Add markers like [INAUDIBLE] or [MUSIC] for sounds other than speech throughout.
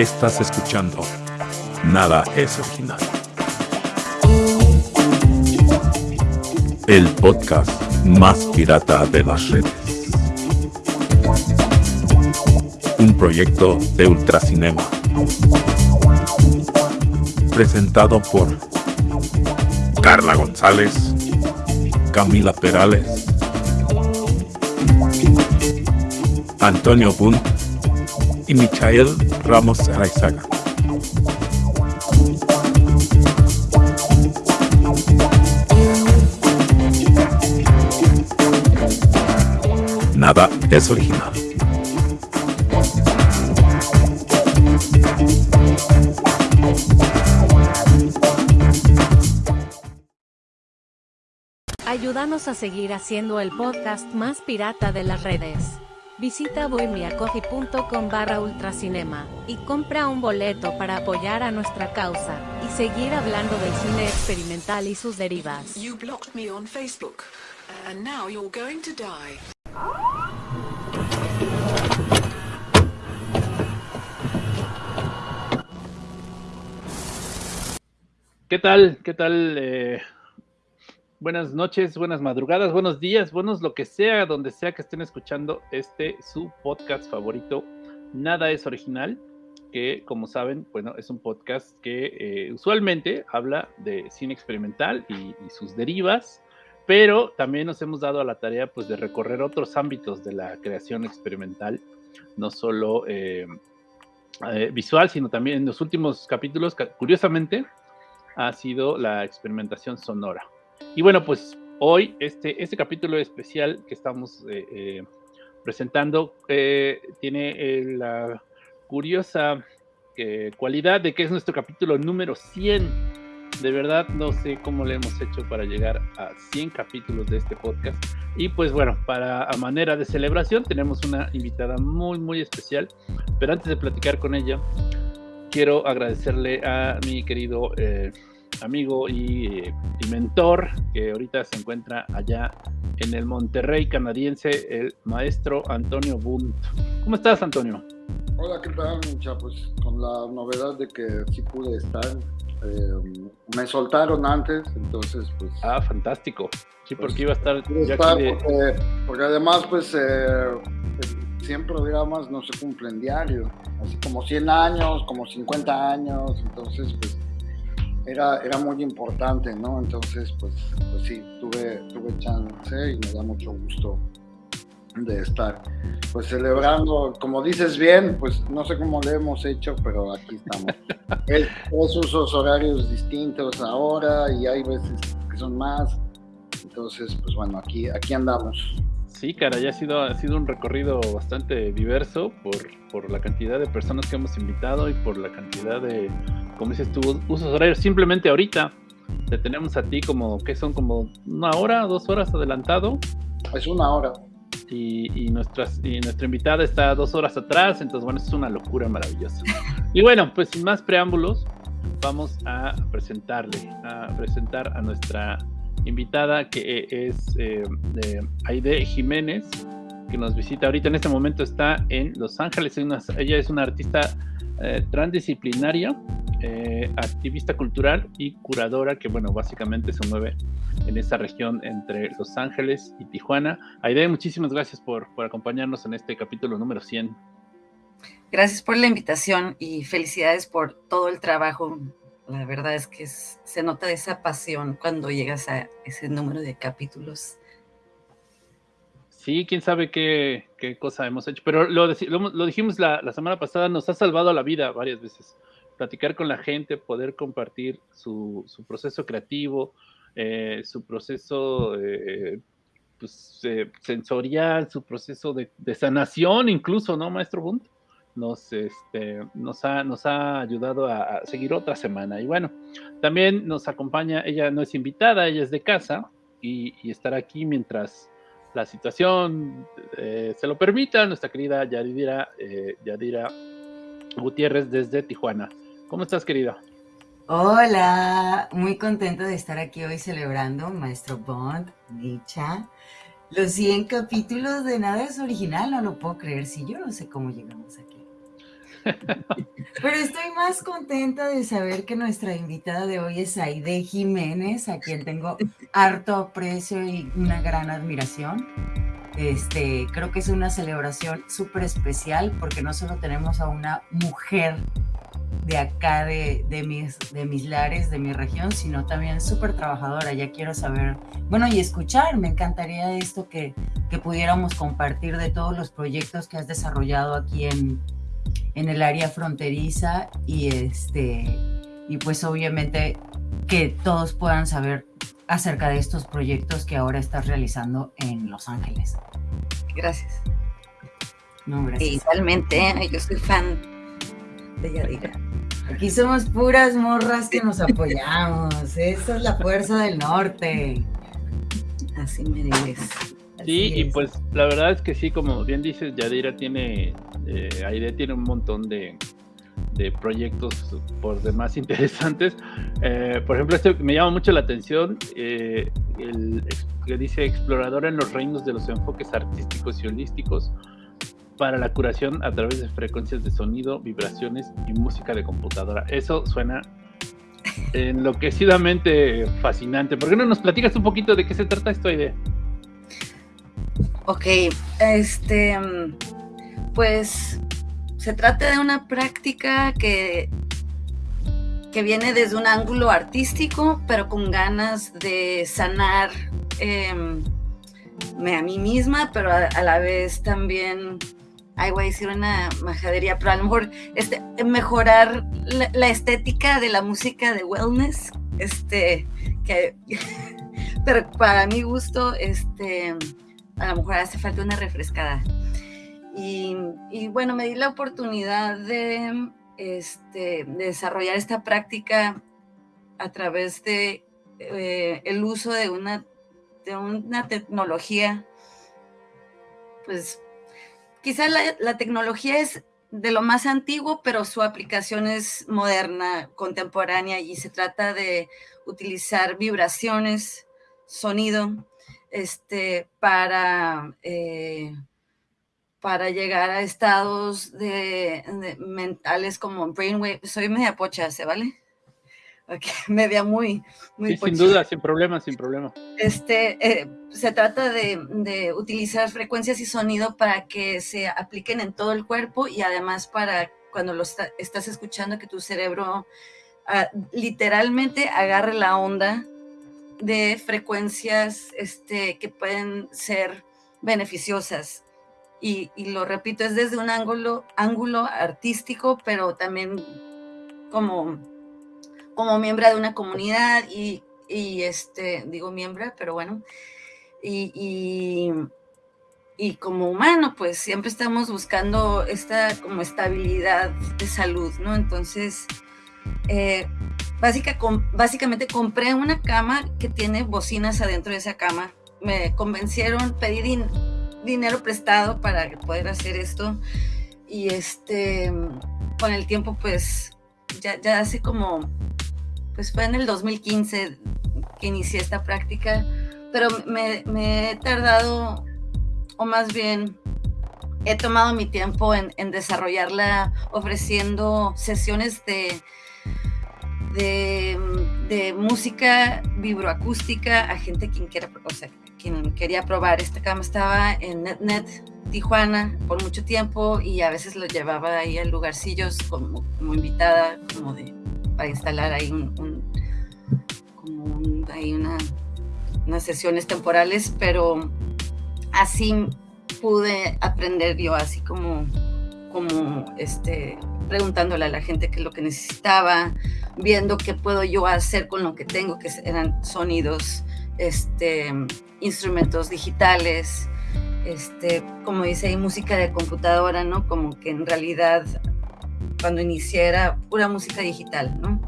Estás escuchando Nada es original. El podcast más pirata de las redes. Un proyecto de Ultracinema. Presentado por Carla González, Camila Perales, Antonio Bunt y Michael Ramos Araizaga. Nada es original. Ayúdanos a seguir haciendo el podcast más pirata de las redes. Visita bohemiacoffee.com barra ultracinema y compra un boleto para apoyar a nuestra causa y seguir hablando del cine experimental y sus derivas. You blocked me on Facebook, and now you're going to die. ¿Qué tal? ¿Qué tal? Eh, buenas noches, buenas madrugadas, buenos días, buenos lo que sea, donde sea que estén escuchando este su podcast favorito, Nada es original, que como saben, bueno, es un podcast que eh, usualmente habla de cine experimental y, sus derivas, pero también nos hemos dado a la tarea pues de recorrer otros ámbitos de la creación experimental, no solo eh, eh, visual, sino también en los últimos capítulos, curiosamente, ha sido la experimentación sonora. Y bueno, pues hoy este, este capítulo especial que estamos eh, eh, presentando eh, tiene eh, la curiosa eh, cualidad de que es nuestro capítulo número 100. De verdad no sé cómo le hemos hecho para llegar a 100 capítulos de este podcast. Y pues bueno, para a manera de celebración tenemos una invitada muy muy especial. Pero antes de platicar con ella, quiero agradecerle a mi querido eh, amigo y, y, mentor que ahorita se encuentra allá en el Monterrey canadiense, el maestro Antonio Bunt. ¿Cómo estás, Antonio? Hola, ¿qué tal, mucha? Pues con la novedad de que sí pude estar. Eh, me soltaron antes, entonces pues... Ah, fantástico. Sí, porque pues, iba a estar... Ya estar de... porque, porque, además pues eh, 100 programas no se cumplen diario, así como 100 años, como 50 años, entonces pues era, era muy importante, ¿no? Entonces pues, pues sí, tuve, tuve chance y me da mucho gusto de estar pues celebrando, como dices bien, pues no sé cómo le hemos hecho, pero aquí estamos. [LAUGHS] es, es usos horarios distintos ahora y hay veces que son más, entonces pues bueno, aquí, aquí andamos. Sí, cara, ya ha sido, ha sido un recorrido bastante diverso por, por, la cantidad de personas que hemos invitado y por la cantidad de, como dices tú, usos horarios. Simplemente ahorita te tenemos a ti como, que son como una hora, dos horas adelantado. Es una hora. Y, y, nuestras, y nuestra invitada está dos horas atrás, entonces bueno, es una locura maravillosa. [LAUGHS] Y bueno, pues sin más preámbulos, vamos a presentarle, a presentar a nuestra invitada que es eh, de Aide Jiménez, que nos visita ahorita. En este momento está en Los Ángeles. Ella es una artista eh, transdisciplinaria, eh, activista cultural y curadora que, bueno, básicamente se mueve en esa región entre Los Ángeles y Tijuana. Aide, muchísimas gracias por, por acompañarnos en este capítulo número 100. Gracias por la invitación y felicidades por todo el trabajo la verdad es que es, se nota esa pasión cuando llegas a ese número de capítulos. Sí, quién sabe qué, qué cosa hemos hecho, pero lo, lo, dijimos la, semana pasada, nos ha salvado la vida varias veces. Platicar con la gente, poder compartir su, proceso creativo, eh, su proceso eh, pues, eh, sensorial, su proceso de, sanación incluso, ¿no, maestro Bunt? nos, este, nos, ha, nos ha ayudado a, a, seguir otra semana. Y bueno, también nos acompaña, ella no es invitada, ella es de casa y, y estará aquí mientras la situación eh, se lo permita, nuestra querida Yadira, eh, Yadira Gutiérrez desde Tijuana. ¿Cómo estás, querida? Hola, muy contento de estar aquí hoy celebrando, Maestro Bond, Dicha. Los 100 capítulos de Nada es Original, no lo puedo creer, si yo no sé cómo llegamos aquí. Pero estoy más contenta de saber que nuestra invitada de hoy es Aide Jiménez, a quien tengo harto aprecio y una gran admiración. Este, creo que es una celebración súper especial porque no solo tenemos a una mujer de acá, de, de, mis, de mis lares, de mi región, sino también súper trabajadora. Ya quiero saber, bueno, y escuchar, me encantaría esto que, que pudiéramos compartir de todos los proyectos que has desarrollado aquí en, en el área fronteriza y este y pues obviamente que todos puedan saber acerca de estos proyectos que ahora estás realizando en Los Ángeles. Gracias. No, gracias. Igualmente, yo soy fan de Yadira. Aquí somos puras morras que nos apoyamos. Esa es la fuerza del norte. Así me dices. Sí, y pues la verdad es que sí, como bien dices, Yadira tiene, eh, Aide tiene un montón de, de proyectos por demás [LAUGHS] interesantes. Eh, por ejemplo, este me llama mucho la atención, eh, el que dice exploradora en los reinos de los enfoques artísticos y holísticos para la curación a través de frecuencias de sonido, vibraciones y música de computadora. Eso suena [LAUGHS] enloquecidamente fascinante. ¿Por qué no nos platicas un poquito de qué se trata esta idea? Ok, este, pues se trata de una práctica que, que viene desde un ángulo artístico, pero con ganas de sanar em, a mí misma, pero a, la vez también, ay, voy a decir una majadería, pero a lo mejor este, mejorar la, la estética de la música de wellness, este, que, [LAUGHS] pero para mi gusto, este a lo mejor hace falta una refrescada. Y, bueno, me di la oportunidad de, este, desarrollar esta práctica a través de eh, el uso de una, de una tecnología, pues quizá la, la tecnología es de lo más antiguo, pero su aplicación es moderna, contemporánea, y se trata de utilizar vibraciones, sonido, este, para, eh, para llegar a estados de, mentales como brainwave. Soy media pocha, ¿se vale? [LAUGHS] media muy, muy Sin duda, sin problema, sin problema. Este, eh, se trata de, utilizar frecuencias y sonido para que se apliquen en todo el cuerpo y además para cuando lo estás escuchando que tu cerebro ah, literalmente agarre la onda de frecuencias este, que pueden ser beneficiosas. Y, lo repito, es desde un ángulo, ángulo artístico, pero también como, como miembro de una comunidad y, este, digo miembro, pero bueno, y, y, como humano, pues siempre estamos buscando esta como estabilidad de salud, ¿no? Entonces, eh, básicamente compré una cama que tiene bocinas adentro de esa cama. Me convencieron, pedí dinero prestado para poder hacer esto. Y este, con el tiempo, pues, ya, ya hace como, pues fue en el 2015 que inicié esta práctica, pero me, me he tardado, o más bien, he tomado mi tiempo en, en desarrollarla ofreciendo sesiones de de, música vibroacústica a gente quien quiera, o sea, quien quería probar. Esta cama estaba en NetNet Tijuana por mucho tiempo y a veces lo llevaba ahí a lugarcillos como, como invitada, como de, para instalar ahí un, como ahí una, unas sesiones temporales, pero así pude aprender yo, así como este, preguntándole a la gente qué es lo que necesitaba, viendo qué puedo yo hacer con lo que tengo, que eran sonidos, este, instrumentos digitales, este, como dice ahí, música de computadora, ¿no? Como que en realidad cuando inicié era pura música digital, ¿no?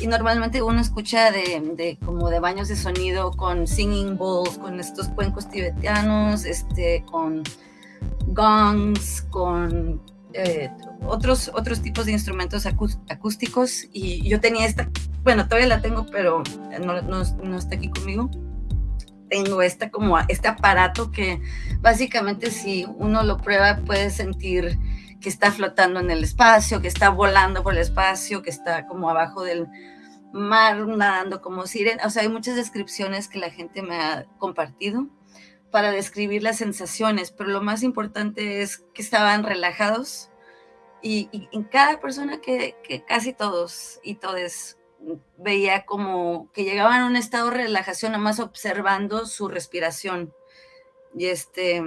Y normalmente uno escucha de, de, como de baños de sonido con singing bowls, con estos cuencos tibetanos, este, con gongs, con eh, otros, otros tipos de instrumentos acústicos y yo tenía esta, bueno, todavía la tengo, pero no, no, está aquí conmigo. Tengo esta como este aparato que básicamente si uno lo prueba puede sentir que está flotando en el espacio, que está volando por el espacio, que está como abajo del mar nadando como sirena. O sea, hay muchas descripciones que la gente me ha compartido para describir las sensaciones, pero lo más importante es que estaban relajados y, en cada persona que, casi todos y todos veía como que llegaban a un estado de relajación, nada más observando su respiración. Y este,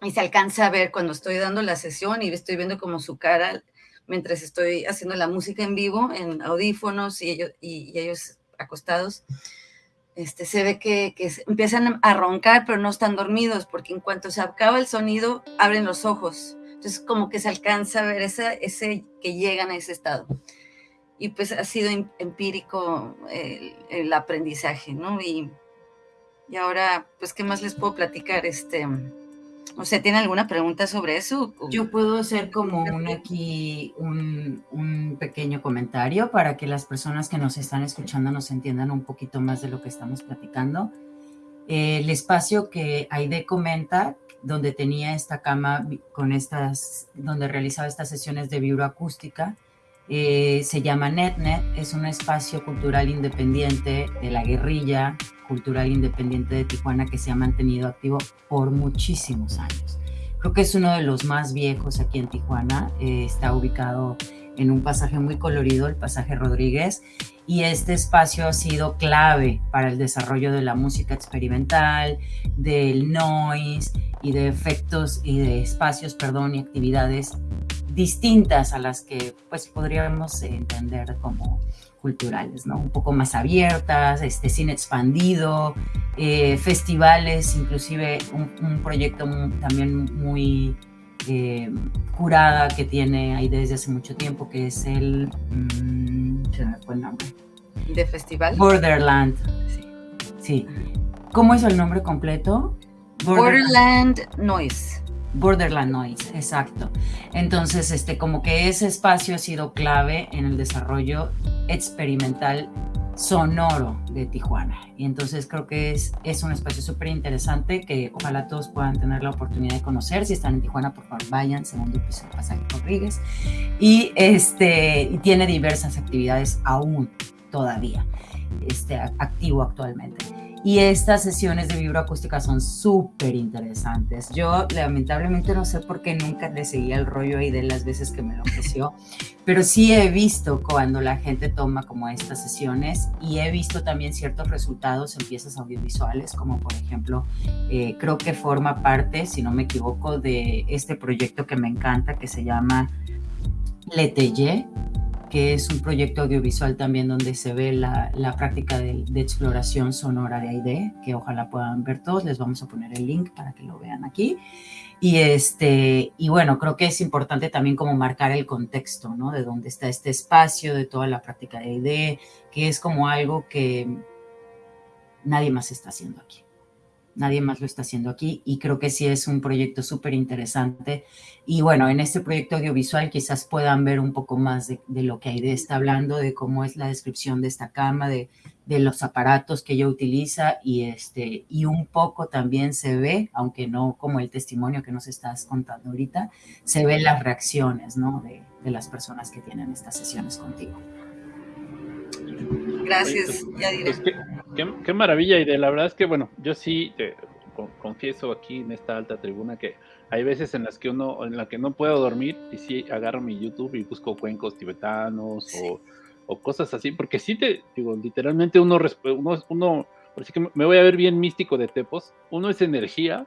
y se alcanza a ver cuando estoy dando la sesión y estoy viendo como su cara mientras estoy haciendo la música en vivo, en audífonos y ellos, y, ellos acostados. Este, se ve que, empiezan a roncar, pero no están dormidos, porque en cuanto se acaba el sonido, abren los ojos. Entonces, como que se alcanza a ver ese, ese que llegan a ese estado y pues ha sido empírico el, aprendizaje, ¿no? Y, y, ahora, pues, ¿qué más les puedo platicar? Este, o ¿tiene alguna pregunta sobre eso? Yo puedo hacer como un aquí, un, un, pequeño comentario para que las personas que nos están escuchando nos entiendan un poquito más de lo que estamos platicando. El espacio que Aide comenta, donde tenía esta cama con estas, donde realizaba estas sesiones de vibroacústica, eh, se llama NetNet, es un espacio cultural independiente de la guerrilla cultural independiente de Tijuana que se ha mantenido activo por muchísimos años. Creo que es uno de los más viejos aquí en Tijuana, eh, está ubicado en un pasaje muy colorido, el pasaje Rodríguez, y este espacio ha sido clave para el desarrollo de la música experimental, del noise y de efectos y de espacios, perdón, y actividades distintas a las que pues podríamos entender como culturales, ¿no? Un poco más abiertas, este cine expandido, eh, festivales, inclusive un, proyecto también muy eh, curada que tiene ahí desde hace mucho tiempo, que es el... Mm, se me fue el nombre. ¿De festival? Borderland. Sí. sí. ¿Cómo es el nombre completo? Borderland Noise. Borderland Noise, exacto. Entonces, este, como que ese espacio ha sido clave en el desarrollo experimental sonoro de Tijuana. Y entonces creo que es, es un espacio súper interesante que ojalá todos puedan tener la oportunidad de conocer. Si están en Tijuana, por favor, vayan, segundo piso Pasaje Rodríguez. Y este, tiene diversas actividades aún todavía, este, activo actualmente. Y estas sesiones de vibroacústica son súper interesantes. Yo lamentablemente no sé por qué nunca le seguía el rollo ahí de las veces que me lo ofreció, [LAUGHS] pero sí he visto cuando la gente toma como estas sesiones y he visto también ciertos resultados en piezas audiovisuales, como por ejemplo, eh, creo que forma parte, si no me equivoco, de este proyecto que me encanta que se llama Leteye que es un proyecto audiovisual también donde se ve la, práctica de, exploración sonora de AIDE, que ojalá puedan ver todos, les vamos a poner el link para que lo vean aquí. Y, este, y bueno, creo que es importante también como marcar el contexto, ¿no? De dónde está este espacio, de toda la práctica de AIDE, que es como algo que nadie más está haciendo aquí nadie más lo está haciendo aquí y creo que sí es un proyecto súper interesante. Y bueno, en este proyecto audiovisual quizás puedan ver un poco más de, lo que Aide está hablando, de cómo es la descripción de esta cama, de, de, los aparatos que ella utiliza y, este, y un poco también se ve, aunque no como el testimonio que nos estás contando ahorita, se ven las reacciones ¿no? de, de las personas que tienen estas sesiones contigo. Gracias, pues, qué, maravilla, y de la verdad es que, bueno, yo sí te confieso aquí en esta alta tribuna que hay veces en las que uno, en la que no puedo dormir y sí agarro mi YouTube y busco cuencos tibetanos o, cosas así, porque sí te digo, literalmente uno, uno, uno, así que me voy a ver bien místico de Tepos, uno es energía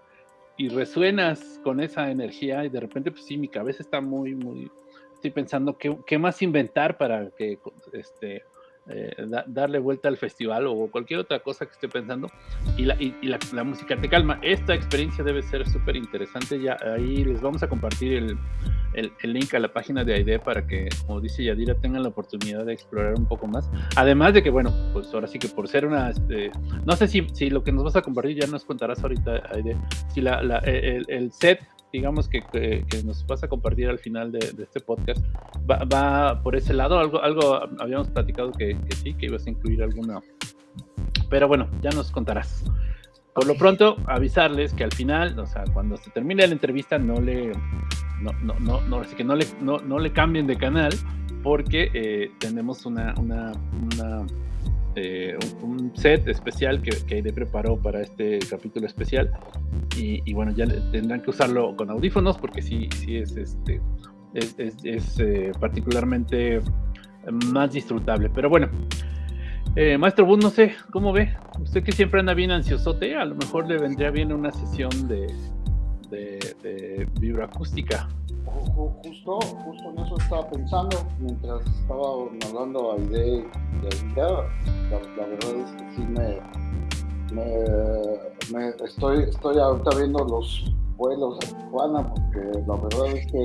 y resuenas con esa energía y de repente, pues sí, mi cabeza está muy, muy, estoy pensando qué, qué más inventar para que, este, eh, darle vuelta al festival o cualquier otra cosa que esté pensando y la, y, la, música te calma. Esta experiencia debe ser súper interesante. Ya ahí les vamos a compartir el, el, link a la página de AIDE para que, como dice Yadira, tengan la oportunidad de explorar un poco más. Además de que, bueno, pues ahora sí que por ser una, este, no sé si, si lo que nos vas a compartir ya nos contarás ahorita, Aide, si la, el, el set digamos, que, nos vas a compartir al final de, este podcast, va, por ese lado. Algo, algo habíamos platicado que, sí, que ibas a incluir alguna. Pero bueno, ya nos contarás. Por lo pronto, avisarles que al final, o sea, cuando se termine la entrevista, no le, no, no, no, no, así que no le, no, no le cambien de canal porque eh, tenemos una, una, una eh, un, set especial que, que Aide preparó para este capítulo especial y, bueno, ya tendrán que usarlo con audífonos porque sí, sí es, este, es, es, eh, particularmente más disfrutable. Pero bueno, eh, Maestro Bud, no sé, ¿cómo ve? Usted que siempre anda bien ansiosote, a lo mejor le vendría bien una sesión de, de, de vibroacústica. Justo, justo en eso estaba pensando mientras estaba hablando a Ide de Aida. La, la, verdad es que sí me, me, me, estoy, estoy ahorita viendo los vuelos a Tijuana porque la verdad es que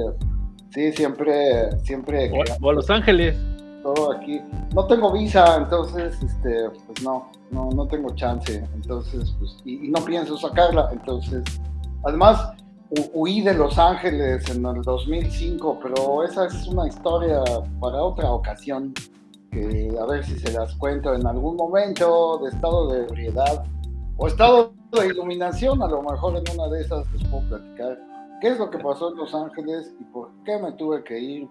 sí, siempre, siempre. O, o a Los Ángeles todo aquí. No tengo visa, entonces, este, pues no, no, no tengo chance. Entonces, pues, y, y no pienso sacarla. Entonces, además, huí de Los Ángeles en el 2005, pero esa es una historia para otra ocasión. Que a ver si se las cuento en algún momento de estado de ebriedad o estado de iluminación, a lo mejor en una de esas les puedo platicar qué es lo que pasó en Los Ángeles y por qué me tuve que ir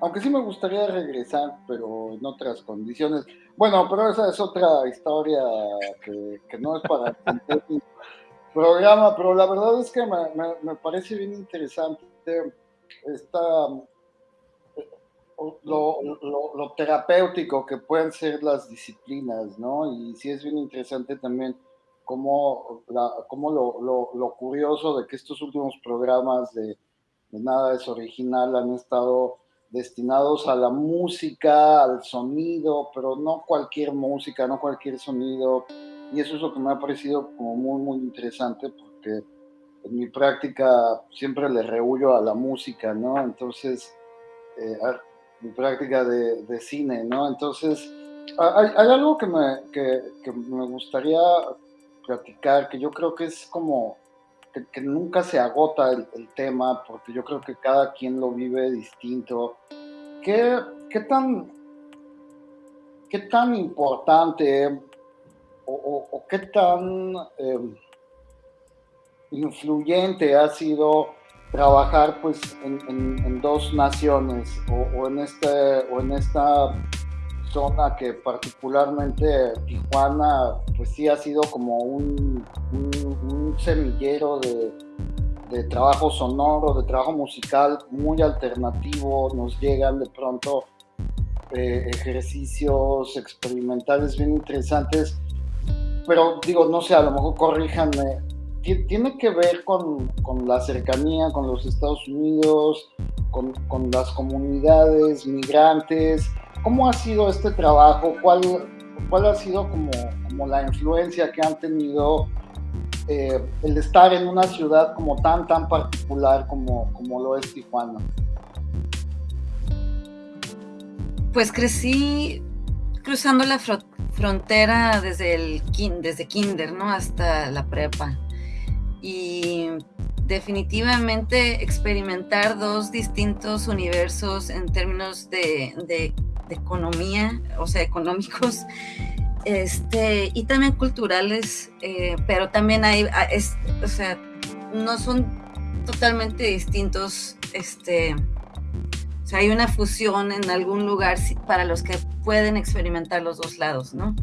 aunque sí me gustaría regresar, pero en otras condiciones. Bueno, pero esa es otra historia que, que no es para [LAUGHS] programa, pero la verdad es que me, me, me parece bien interesante esta, lo, lo, terapéutico que pueden ser las disciplinas, ¿no? Y sí es bien interesante también cómo, la, cómo lo, lo, curioso de que estos últimos programas de Nada es Original han estado destinados a la música, al sonido, pero no cualquier música, no cualquier sonido. Y eso es lo que me ha parecido como muy, muy interesante porque en mi práctica siempre le rehuyo a la música, ¿no? Entonces, eh, mi práctica de, cine, ¿no? Entonces, hay, hay algo que me, que, me gustaría platicar, que yo creo que es como que, que nunca se agota el, el, tema, porque yo creo que cada quien lo vive distinto. ¿Qué, qué tan, qué tan importante o, qué tan eh, influyente ha sido trabajar pues en, dos naciones o, en este, o en esta zona que particularmente Tijuana, pues sí ha sido como un, semillero de, de, trabajo sonoro, de trabajo musical muy alternativo, nos llegan de pronto eh, ejercicios experimentales bien interesantes, pero digo, no sé, a lo mejor corríjanme, tiene que ver con, con la cercanía con los Estados Unidos, con, con las comunidades migrantes, ¿Cómo ha sido este trabajo? ¿Cuál, cuál ha sido como, como, la influencia que han tenido eh, el estar en una ciudad como tan, tan particular como, como lo es Tijuana? Pues crecí cruzando la fr frontera desde, el, desde kinder, ¿no? Hasta la prepa. Y definitivamente experimentar dos distintos universos en términos de, de de economía, o sea, económicos, [LAUGHS] este, y también culturales, eh, pero también hay, ah, es, o sea, no son totalmente distintos, este, o sea, hay una fusión en algún lugar para los que pueden experimentar los dos lados, ¿no?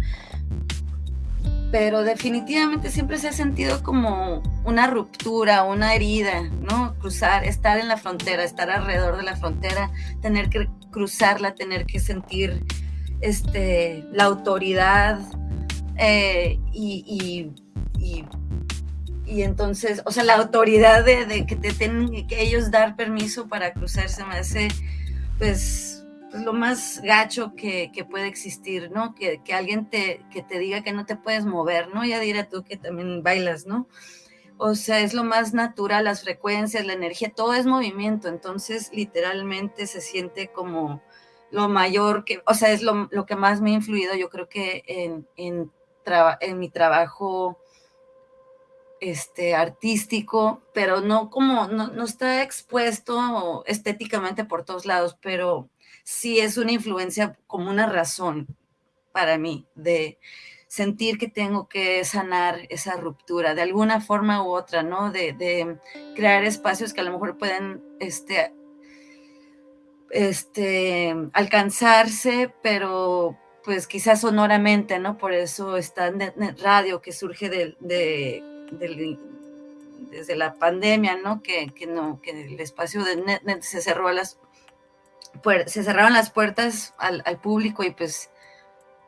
Pero definitivamente siempre se ha sentido como una ruptura, una herida, ¿no? Cruzar, estar en la frontera, estar alrededor de la frontera, tener que cruzarla, tener que sentir este, la autoridad eh, y, y, y, y, entonces, o sea, la autoridad de, de que te tienen que ellos dar permiso para cruzarse me hace, pues, pues lo más gacho que, que, puede existir, ¿no? Que, que alguien te, que te diga que no te puedes mover, ¿no? Ya dirá tú que también bailas, ¿no? O sea, es lo más natural, las frecuencias, la energía, todo es movimiento, entonces literalmente se siente como lo mayor que, o sea, es lo, lo que más me ha influido, yo creo que en, en, en mi trabajo este, artístico, pero no como, no, no está expuesto estéticamente por todos lados, pero sí es una influencia como una razón para mí de sentir que tengo que sanar esa ruptura de alguna forma u otra, ¿no? De, de crear espacios que a lo mejor pueden este, este, alcanzarse, pero pues quizás sonoramente, ¿no? Por eso está NetNet Radio que surge de, desde la pandemia, ¿no? Que, que, no, que el espacio de NetNet se cerró a las se cerraron las puertas al, al, público y pues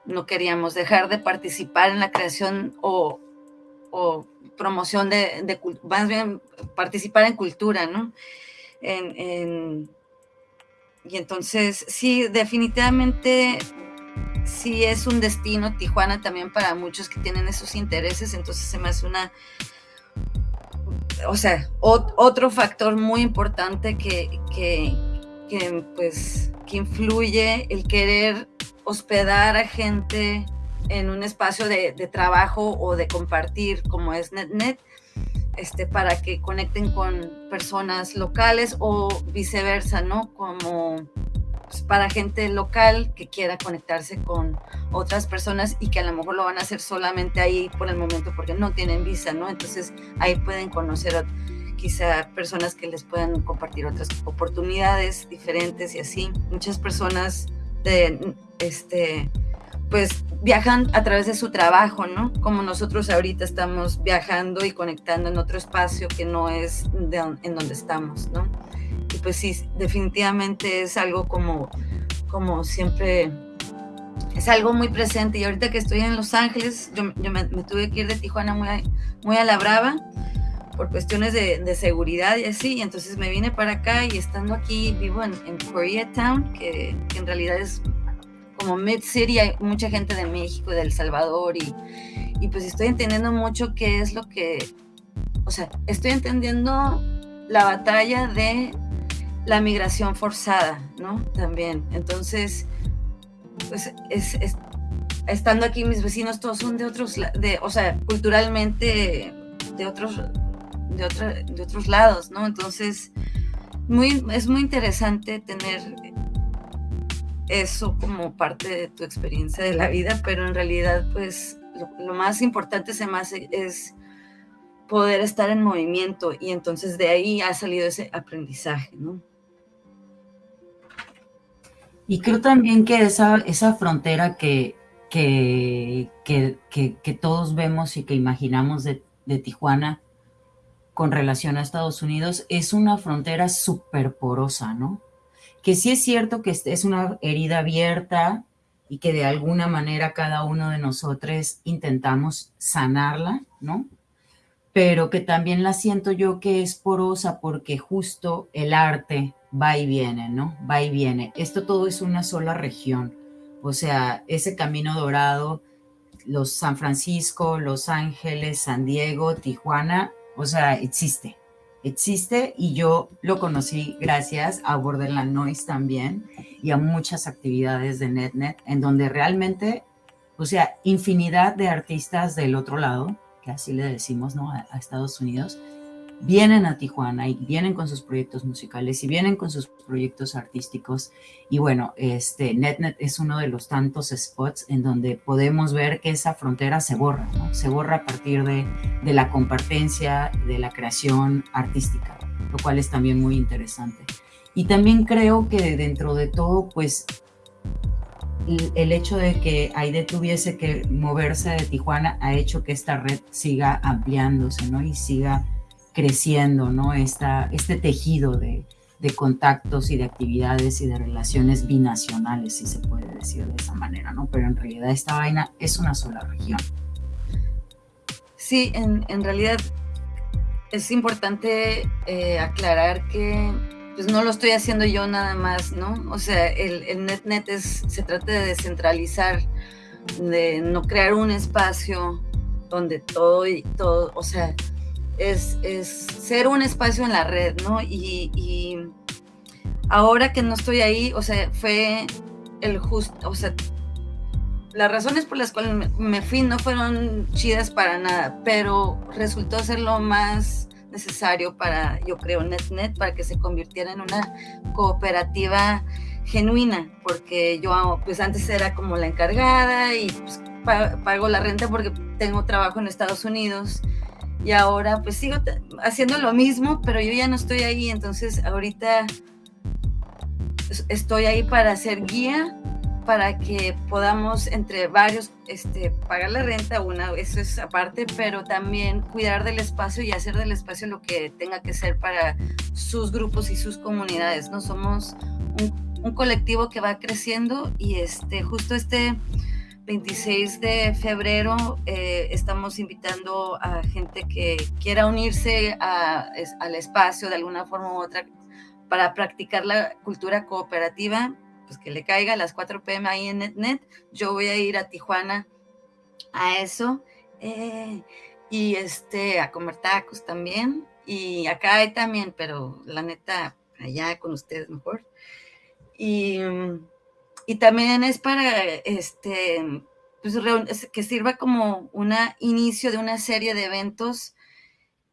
no queríamos dejar de participar en la creación o, o promoción de, de, más bien participar en cultura, ¿no? En, en, y entonces, sí, definitivamente sí es un destino Tijuana también para muchos que tienen esos intereses, entonces se me hace una, o sea, otro factor muy importante que, que, pues, que influye el querer hospedar a gente en un espacio de, de trabajo o de compartir como es NetNet, este, para que conecten con personas locales o viceversa, ¿no? Como pues, para gente local que quiera conectarse con otras personas y que a lo mejor lo van a hacer solamente ahí por el momento porque no tienen visa, ¿no? Entonces ahí pueden conocer a, quizá personas que les puedan compartir otras oportunidades diferentes y así. Muchas personas de este pues viajan a través de su trabajo, ¿no? Como nosotros ahorita estamos viajando y conectando en otro espacio que no es en donde estamos, ¿no? Y pues sí, definitivamente es algo como, como siempre, es algo muy presente. Y ahorita que estoy en Los Ángeles, yo, me, tuve que ir de Tijuana muy a, muy a la brava por cuestiones de, seguridad y así, y entonces me vine para acá y estando aquí vivo en, en Koreatown, que en realidad es como Mid City hay mucha gente de México y de El Salvador y, y pues estoy entendiendo mucho qué es lo que, o sea, estoy entendiendo la batalla de la migración forzada, ¿no? También. Entonces, pues es, estando aquí mis vecinos todos son de otros, de, o sea, culturalmente de otros, de, de otros lados, ¿no? Entonces, muy, es muy interesante tener eso como parte de tu experiencia de la vida, pero en realidad pues lo, más importante se hace es poder estar en movimiento y entonces de ahí ha salido ese aprendizaje, ¿no? Y creo también que esa, esa frontera que, que, que, que, todos vemos y que imaginamos de, de Tijuana con relación a Estados Unidos es una frontera súper porosa, ¿no? Que sí es cierto que es una herida abierta y que de alguna manera cada uno de nosotros intentamos sanarla, ¿no? Pero que también la siento yo que es porosa porque justo el arte va y viene, ¿no? Va y viene. Esto todo es una sola región. O sea, ese camino dorado, los San Francisco, Los Ángeles, San Diego, Tijuana, o sea, existe existe y yo lo conocí gracias a Borderland Noise también y a muchas actividades de NetNet en donde realmente, o sea, infinidad de artistas del otro lado, que así le decimos, ¿no? A, a Estados Unidos, vienen a Tijuana y vienen con sus proyectos musicales y vienen con sus proyectos artísticos. Y bueno, este NetNet es uno de los tantos spots en donde podemos ver que esa frontera se borra, ¿no? Se borra a partir de, de la compartencia, de la creación artística, lo cual es también muy interesante. Y también creo que dentro de todo, pues el hecho de que Aide tuviese que moverse de Tijuana ha hecho que esta red siga ampliándose, ¿no? Y siga creciendo, ¿no? Esta, este tejido de, de, contactos y de actividades y de relaciones binacionales, si se puede decir de esa manera, ¿no? Pero en realidad esta vaina es una sola región. Sí, en, en realidad es importante eh, aclarar que pues no lo estoy haciendo yo nada más, ¿no? O sea, el, el NetNet es, se trata de descentralizar, de no crear un espacio donde todo y todo, o sea, es, ser un espacio en la red, ¿no? Y, ahora que no estoy ahí, o sea, fue el justo, o sea, las razones por las cuales me, fui no fueron chidas para nada, pero resultó ser lo más necesario para, yo creo, NetNet, para que se convirtiera en una cooperativa genuina, porque yo pues antes era como la encargada y pues, pago la renta porque tengo trabajo en Estados Unidos y ahora pues sigo haciendo lo mismo, pero yo ya no estoy ahí, entonces ahorita estoy ahí para ser guía, para que podamos entre varios este, pagar la renta, una, eso es aparte, pero también cuidar del espacio y hacer del espacio lo que tenga que ser para sus grupos y sus comunidades, ¿no? Somos un, colectivo que va creciendo y este, justo este 26 de febrero eh, estamos invitando a gente que quiera unirse al espacio de alguna forma u otra para practicar la cultura cooperativa, pues que le caiga a las 4 pm ahí en NetNet. Yo voy a ir a Tijuana a eso eh, y este, a comer tacos también. Y acá hay también, pero la neta, allá con ustedes mejor. Y, y también es para este, pues, que sirva como un inicio de una serie de eventos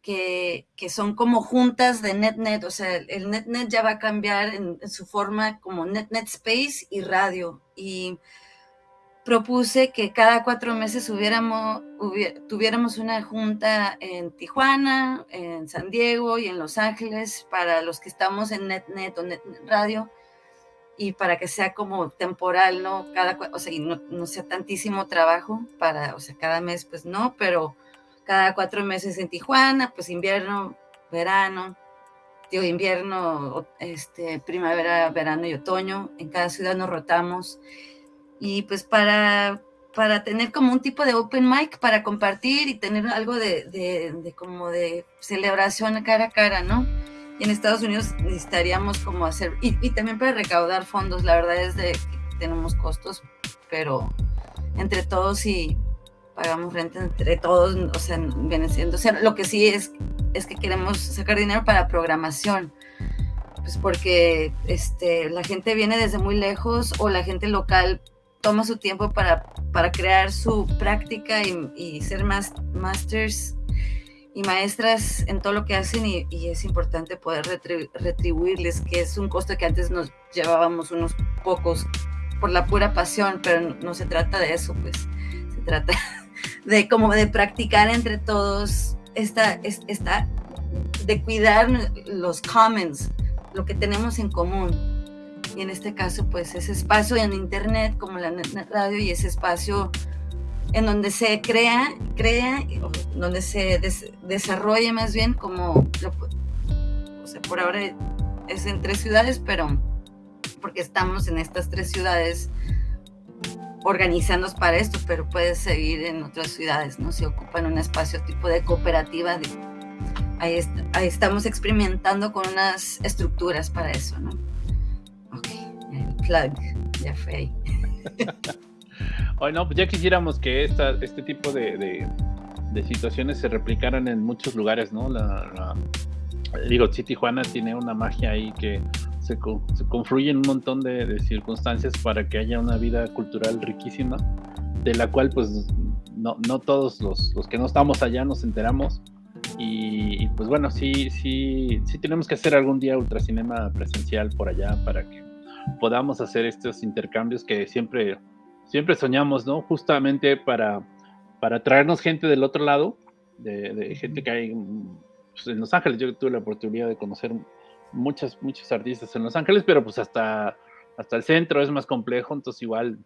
que, son como juntas de NetNet, o sea, el NetNet ya va a cambiar en, su forma como NetNet Space y radio. Y propuse que cada cuatro meses tuviéramos una junta en Tijuana, en San Diego y en Los Ángeles para los que estamos en NetNet o NetNet Radio y para que sea como temporal, ¿no? Cada, o sea, y no, no sea tantísimo trabajo para, o sea, cada mes, pues no, pero cada cuatro meses en Tijuana, pues invierno, verano, digo invierno, este, primavera, verano y otoño. En cada ciudad nos rotamos. Y pues para, para tener como un tipo de open mic, para compartir y tener algo de, de, como de celebración cara a cara, ¿no? Y en Estados Unidos necesitaríamos como hacer, y, y también para recaudar fondos, la verdad es de que tenemos costos, pero entre todos y pagamos renta entre todos, o sea, viene siendo, o sea, lo que sí es, es que queremos sacar dinero para programación, pues porque este, la gente viene desde muy lejos o la gente local toma su tiempo para, para crear su práctica y, ser más masters y maestras en todo lo que hacen y, es importante poder retribuirles, que es un costo que antes nos llevábamos unos pocos por la pura pasión, pero no, no se trata de eso, pues se trata [LAUGHS] de como de practicar entre todos esta, esta, de cuidar los commons, lo que tenemos en común. Y en este caso, pues ese espacio en internet, como la radio, y ese espacio en donde se crea, crea, donde se desarrolla más bien como, o sea, por ahora es en tres ciudades, pero porque estamos en estas tres ciudades organizándonos para esto, pero puedes seguir en otras ciudades, ¿no? Si ocupan un espacio tipo de cooperativa, de, ahí, estamos experimentando con unas estructuras para eso, ¿no? Ok, el plug ya fue ahí. [LAUGHS] Hoy no, pues ya quisiéramos que esta, este tipo de, de, situaciones se replicaran en muchos lugares, ¿no? La, digo, sí, Tijuana tiene una magia ahí que se, se confluyen un montón de, circunstancias para que haya una vida cultural riquísima, de la cual pues no, no todos los, los, que no estamos allá nos enteramos. Y, pues bueno, sí, sí, sí tenemos que hacer algún día ultracinema presencial por allá para que podamos hacer estos intercambios que siempre, siempre soñamos, ¿no? Justamente para, para traernos gente del otro lado, de, gente que hay pues, en Los Ángeles. Yo tuve la oportunidad de conocer muchas, muchos artistas en Los Ángeles, pero pues hasta, hasta el centro es más complejo, entonces igual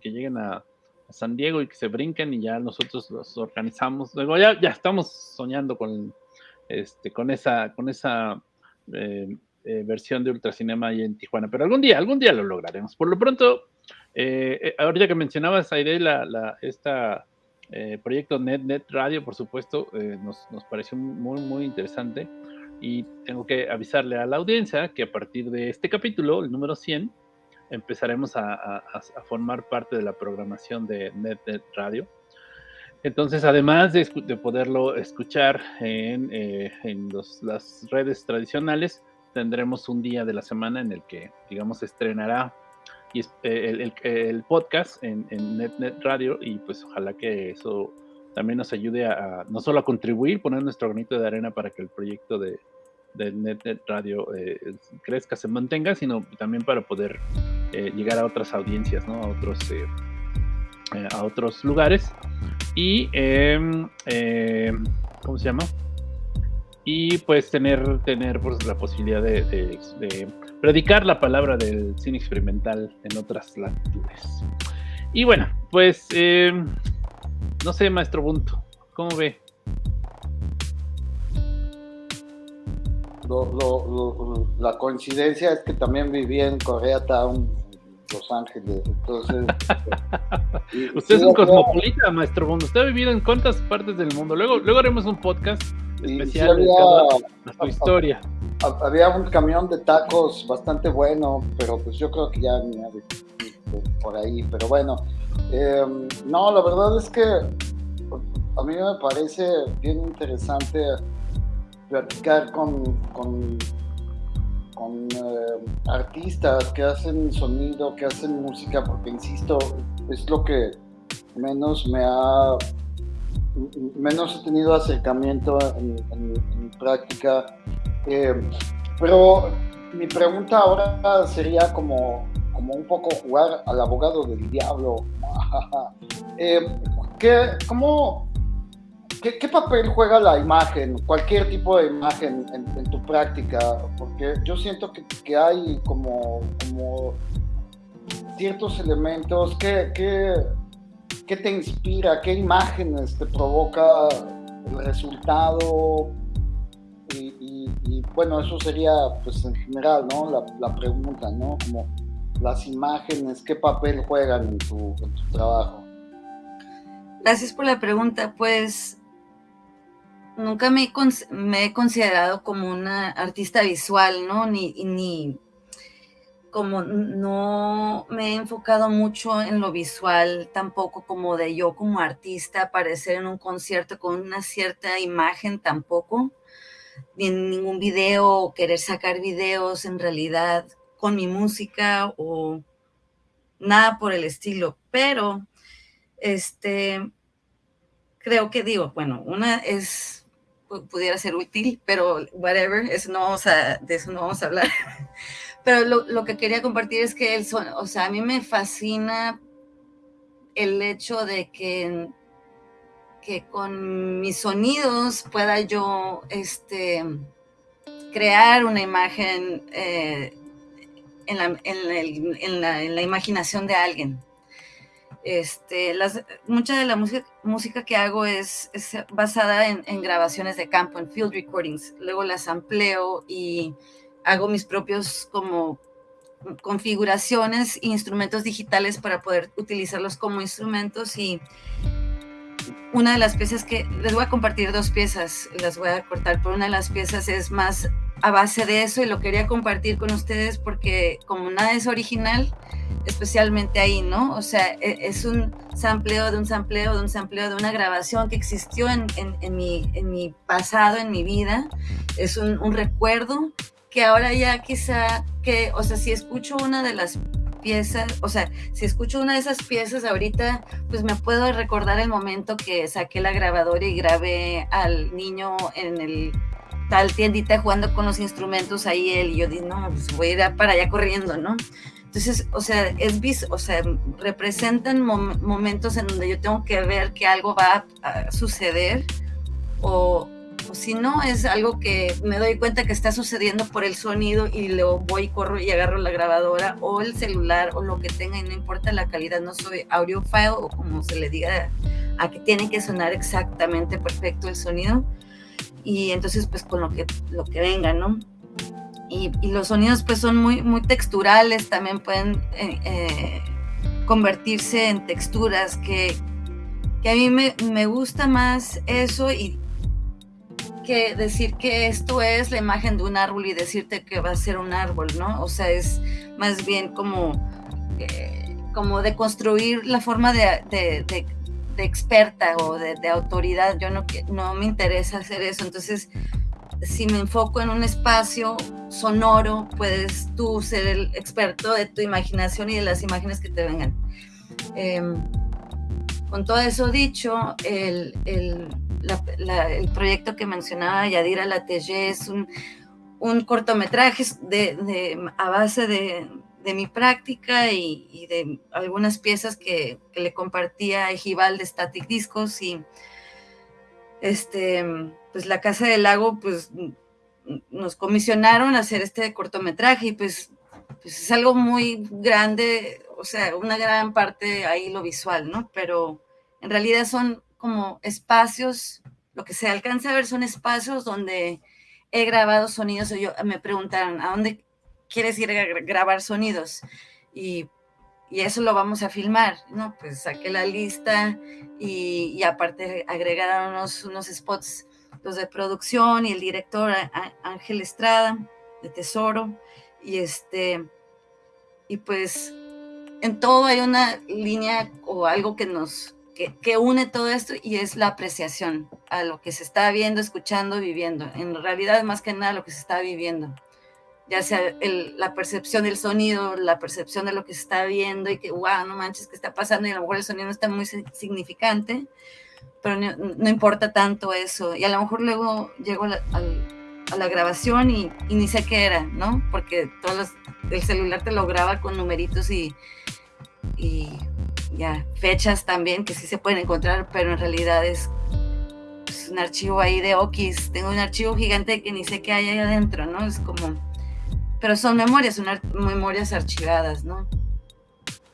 que, lleguen a, San Diego y que se brinquen y ya nosotros los organizamos. Luego ya, ya estamos soñando con, este, con esa, con esa eh, eh, versión de Ultracinema ahí en Tijuana, pero algún día, algún día lo lograremos. Por lo pronto, eh, ahorita que mencionabas, Aide, la, la, esta proyecto Net, Net Radio, por supuesto, nos, nos pareció muy, muy interesante y tengo que avisarle a la audiencia que a partir de este capítulo, el número 100, empezaremos a, formar parte de la programación de NetNet Radio. Entonces, además de, poderlo escuchar en, eh, las redes tradicionales, tendremos un día de la semana en el que, digamos, estrenará eh, el, podcast en, en NetNet Radio y pues ojalá que eso también nos ayude a, no solo a contribuir, poner nuestro granito de arena para que el proyecto de, de NetNet Radio eh, crezca, se mantenga, sino también para poder eh, llegar a otras audiencias, ¿no? A otros, a otros lugares. Y, em, em, ¿cómo se llama? Y pues tener, tener pues, la posibilidad de predicar la palabra del cine experimental en otras latitudes. Y bueno, pues em, no sé, maestro Bunto, ¿cómo ve? Lo- lo- lo- la coincidencia es que también viví en Koreatown, Los Ángeles. Entonces. [LAUGHS] y- Usted es un cosmopolita, maestro Bunto. Usted ha vivido en cuántas partes del mundo. Luego, luego haremos un podcast y sí especial había- a su historia. ha- había un camión de tacos bastante bueno, pero pues yo creo que ya por ahí. Pero bueno, eh, no, la verdad es que a mí me parece bien interesante platicar con, con, con, eh, artistas que hacen sonido, que hacen música, porque insisto, es lo que menos me ha menos he tenido acercamiento en, mi práctica. Eh, pero mi pregunta ahora sería como, como un poco jugar al abogado del diablo. [LAUGHS] Eh, ¿qué, cómo, qué papel juega la imagen, cualquier tipo de imagen en, en tu práctica? Porque yo siento que, que hay como, como ciertos elementos que, que, ¿Qué te inspira? ¿Qué imágenes te provoca el resultado? Y, bueno, eso sería pues en general, ¿no? La, pregunta, ¿no? Como las imágenes, ¿qué papel juegan en tu, trabajo? Gracias por la pregunta. Pues nunca me me he considerado como una artista visual, ¿no? Ni, ni como no me he enfocado mucho en lo visual, tampoco como de yo como artista aparecer en un concierto con una cierta imagen tampoco, ni en ningún video o querer sacar videos en realidad con mi música o nada por el estilo, pero este creo que digo, bueno, una es pu- pudiera ser útil, pero whatever, eso no vamos a, de eso no vamos a hablar. [LAUGHS] Pero lo, que quería compartir es que son, o sea, a mí me fascina el hecho de que, que con mis sonidos pueda yo este, crear una imagen eh, en, la, en, la- en la imaginación de alguien. Este, las, mucha de la música, música que hago es, es basada en, grabaciones de campo, en field recordings. Luego las amplio y hago mis propios como configuraciones instrumentos digitales para poder utilizarlos como instrumentos y una de las piezas que les voy a compartir dos piezas, las voy a cortar, pero una de las piezas es más a base de eso y lo quería compartir con ustedes porque como nada es original, especialmente ahí, ¿no? O sea, e- es un sampleo de un sampleo de un sampleo de una grabación que existió en, en- en mi, en mi pasado, en mi vida. Es un, un recuerdo que ahora ya quizá, que, o sea, si escucho una de las piezas, o sea, si escucho una de esas piezas ahorita, pues me puedo recordar el momento que saqué la grabadora y grabé al niño en el tal tiendita jugando con los instrumentos ahí él y yo dije, no, pues voy a ir para allá corriendo, ¿no? Entonces, o sea, es vis- o sea, representan mom- momentos en donde yo tengo que ver que algo va a, a suceder o, si no, es algo que me doy cuenta que está sucediendo por el sonido y luego voy, corro y agarro la grabadora o el celular o lo que tenga y no importa la calidad, no soy audiophile o como se le diga a que tiene que sonar exactamente perfecto el sonido y entonces pues con lo que, lo que venga, ¿no? Y, y los sonidos pues son muy, muy texturales, también pueden eh, eh, convertirse en texturas que, que a mí me, me gusta más eso y que decir que esto es la imagen de un árbol y decirte que va a ser un árbol, ¿no? O sea, es más bien como, eh, como de construir la forma de, experta o de, autoridad. Yo no, no me interesa hacer eso. Entonces, si me enfoco en un espacio sonoro, puedes tú ser el experto de tu imaginación y de las imágenes que te vengan. Em, con todo eso dicho, el- el proyecto que mencionaba Yadira Latelle es un, un cortometraje a base de, de mi práctica y, de algunas piezas que, que le compartía a Ejival de Static Discos y este, pues la Casa del Lago, pues nos comisionaron a hacer este cortometraje y pues, pues es algo muy grande, o sea, una gran parte ahí lo visual, ¿no? Pero en realidad son como espacios, lo que se alcanza a ver son espacios donde he grabado sonidos, o yo, me preguntaron, ¿a dónde quieres ir a gra- grabar sonidos? Y, y eso lo vamos a filmar, ¿no? Pues saqué la lista y, y aparte agregaron unos, unos spots, los de producción y el director Ángel Estrada, de Tesoro, y este, y pues en todo hay una línea o algo que nos, que, une todo esto y es la apreciación a lo que se está viendo, escuchando, viviendo. En realidad, más que nada, lo que se está viviendo. Ya sea la percepción del sonido, la percepción de lo que se está viendo y que, wow, no manches, ¿qué está pasando? Y a lo mejor el sonido no está muy si- significante, pero no, importa tanto eso. Y a lo mejor luego llego a la, grabación y, y ni sé qué era, ¿no? Porque todos el celular te lo graba con numeritos y, y ya fechas también que sí se pueden encontrar, pero en realidad es, es un archivo ahí de Okis. Tengo un archivo gigante que ni sé qué hay ahí adentro, ¿no? Es como, pero son memorias, son memorias archivadas, ¿no?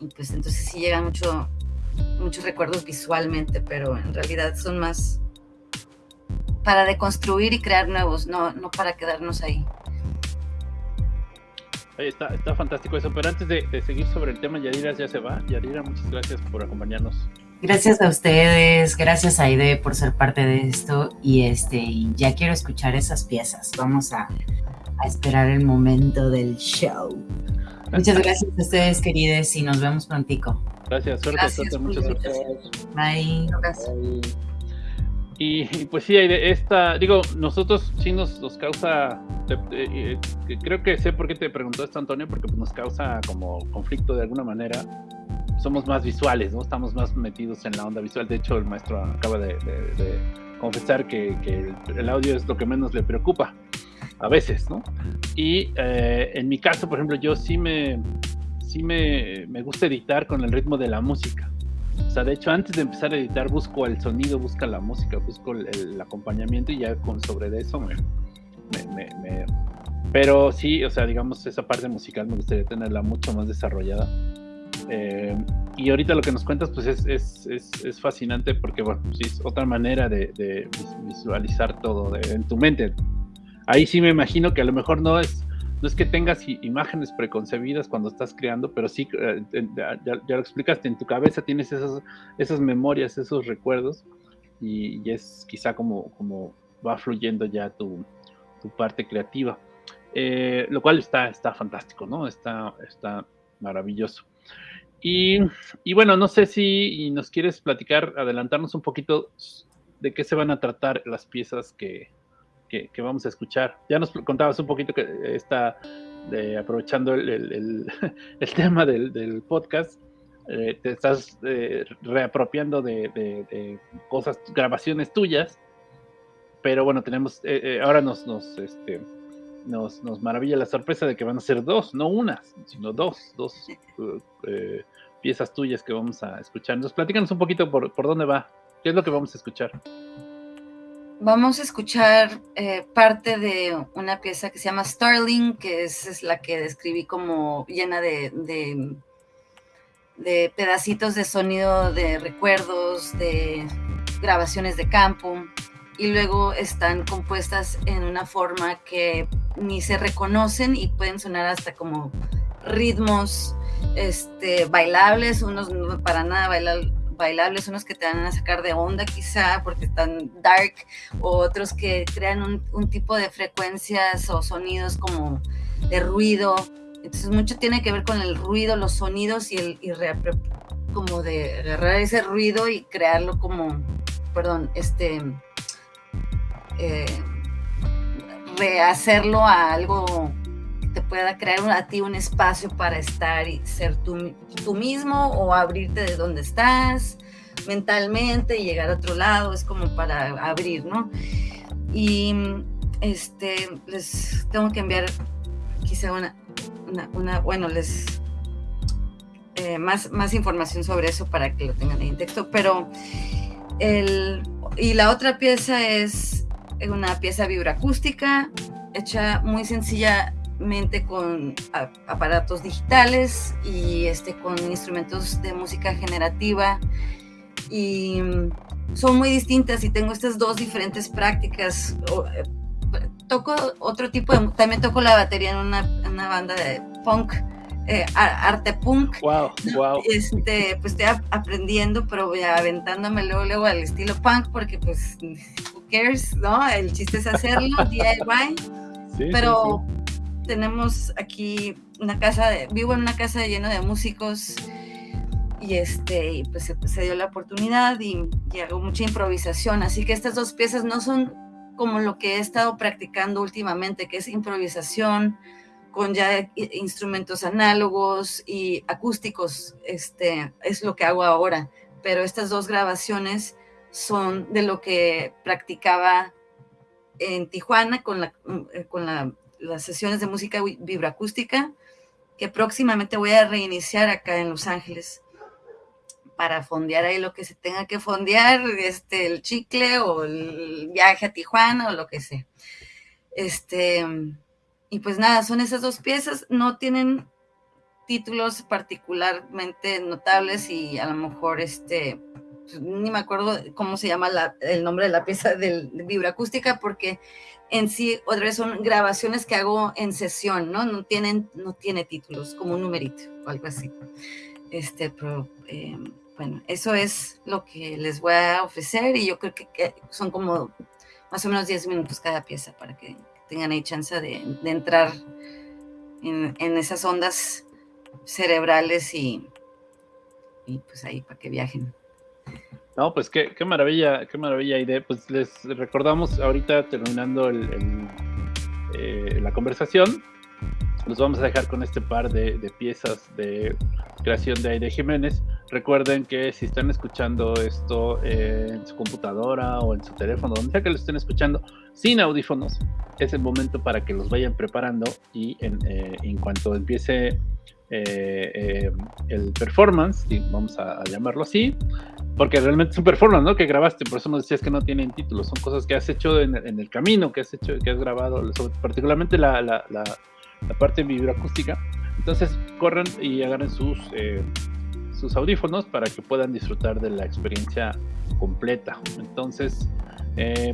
Y pues entonces sí llegan mucho, muchos recuerdos visualmente, pero en realidad son más para deconstruir y crear nuevos, no, no para quedarnos ahí. Oye, está, está fantástico eso, pero antes de, de seguir sobre el tema, Yadira ya se va. Yadira, muchas gracias por acompañarnos. Gracias a ustedes, gracias Aide por ser parte de esto y este ya quiero escuchar esas piezas. Vamos a, a esperar el momento del show. Muchas gracias a ustedes, queridos, y nos vemos prontico. Gracias, suerte, Gracias, suerte, mucha suerte. Bye. Gracias. Y, pues sí, esta, digo, nosotros sí nos, causa, eh, creo que sé por qué te preguntó esto Antonio, porque pues, nos causa como conflicto de alguna manera. Somos más visuales, ¿no? Estamos más metidos en la onda visual. De hecho, el maestro acaba de, confesar que, el audio es lo que menos le preocupa, a veces, ¿no? Y eh, en mi caso, por ejemplo, yo sí me, sí me, me gusta editar con el ritmo de la música. O sea, de hecho, antes de empezar a editar, busco el sonido, busco la música, busco el, el acompañamiento y ya con sobre de eso me, me- me- Pero sí, o sea, digamos, esa parte musical me gustaría tenerla mucho más desarrollada. Eh, y ahorita lo que nos cuentas, pues es, es, es, es fascinante porque, bueno, sí, es otra manera de, de vis- visualizar todo de- en tu mente. Ahí sí me imagino que a lo mejor no es, no es que tengas imágenes preconcebidas cuando estás creando, pero sí, eh, ya, ya lo explicaste, en tu cabeza tienes esas, esas memorias, esos recuerdos, y, y es quizá como, como va fluyendo ya tu, tu parte creativa. Eh, lo cual está, está fantástico, ¿no? Está, está maravilloso. Y, y bueno, no sé si nos quieres platicar, adelantarnos un poquito de qué se van a tratar las piezas que, que, que vamos a escuchar. Ya nos contabas un poquito que está de, aprovechando el, el, el, [LAUGHS] el tema del, del podcast, eh, te estás eh, reapropiando de, de, de, cosas, grabaciones tuyas, pero bueno, tenemos, eh, eh, ahora nos, nos, este, nos, nos, maravilla la sorpresa de que van a ser dos, no una, sino dos, dos piezas tuyas que vamos a escuchar. Entonces, platícanos un poquito por, por dónde va, qué es lo que vamos a escuchar. Vamos a escuchar eh, parte de una pieza que se llama Starling, que es, es la que describí como llena de, de, de, pedacitos de sonido, de recuerdos, de grabaciones de campo, y luego están compuestas en una forma que ni se reconocen y pueden sonar hasta como ritmos este, bailables, unos no para nada bailables bailables, unos que te van a sacar de onda quizá porque están dark, o otros que crean un, tipo de frecuencias o sonidos como de ruido. Entonces mucho tiene que ver con el ruido, los sonidos y el como de agarrar ese ruido y crearlo como, perdón, este, eh, rehacerlo a algo pueda crear a ti un espacio para estar y ser tú, tú mismo o abrirte de donde estás mentalmente y llegar a otro lado, es como para abrir, ¿no? Y este, les tengo que enviar quizá una, una, bueno, les eh, más, más información sobre eso para que lo tengan ahí en texto, pero el, y la otra pieza es una pieza vibroacústica hecha muy sencillamente con aparatos digitales y este, con instrumentos de música generativa y mm, son muy distintas y tengo estas dos diferentes prácticas. Eh, toco otro tipo de, también toco la batería en una, en una banda de punk eh, arte punk. Wow, wow. Este, pues estoy aprendiendo, pero voy aventándome luego, luego al estilo punk, porque pues, who cares, ¿no? El chiste es hacerlo, [LAUGHS] DIY. pero tenemos aquí una casa, de, vivo en una casa llena de músicos y este, pues se, dio la oportunidad y, hago mucha improvisación, así que estas dos piezas no son como lo que he estado practicando últimamente, que es improvisación, con ya instrumentos análogos y acústicos, este, es lo que hago ahora. Pero estas dos grabaciones son de lo que practicaba en Tijuana con, la, eh, con las sesiones de música vibroacústica, que próximamente voy a reiniciar acá en Los Ángeles para fondear ahí lo que se tenga que fondear, este, el chicle o el viaje a Tijuana o lo que sea. Este, y pues nada, son esas dos piezas, no tienen títulos particularmente notables y a lo mejor este, pues, ni me acuerdo cómo se llama el nombre de la pieza del, de vibroacústica porque en sí otra vez son grabaciones que hago en sesión, ¿no? No tienen, no tiene títulos, como un numerito o algo así. Este, pero eh, bueno, eso es lo que les voy a ofrecer y yo creo que, son como más o menos 10 minutos cada pieza para que tengan ahí chance de, entrar en, esas ondas cerebrales y pues ahí para que viajen. No, pues qué, maravilla, qué maravilla, idea. Pues les recordamos ahorita terminando eh, la conversación, los vamos a dejar con este par de, piezas de creación de Aide Jiménez. Recuerden que si están escuchando esto en su computadora o en su teléfono, donde sea que lo estén escuchando, sin audífonos, es el momento para que los vayan preparando y en, eh, cuanto empiece eh, eh, el performance, vamos a, llamarlo así, porque realmente es un performance, ¿no? Que grabaste, por eso nos decías que no tienen títulos, son cosas que has hecho en, el camino, que has hecho, que has grabado, particularmente la, la la parte vibroacústica. Entonces corran y agarren sus, eh, sus audífonos para que puedan disfrutar de la experiencia completa. Entonces,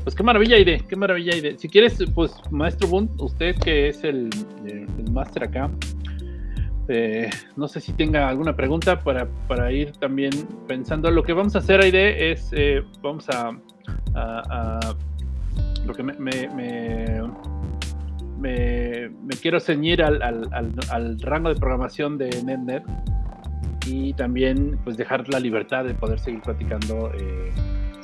pues qué maravilla idea, qué maravilla idea. Si quieres, pues maestro Bunt, usted que es el, el máster acá, eh, no sé si tenga alguna pregunta para, para, ir también pensando. Lo que vamos a hacer, Aide, es vamos a, lo que me, me, quiero ceñir al, rango de programación de NetNet y también pues dejar la libertad de poder seguir platicando eh,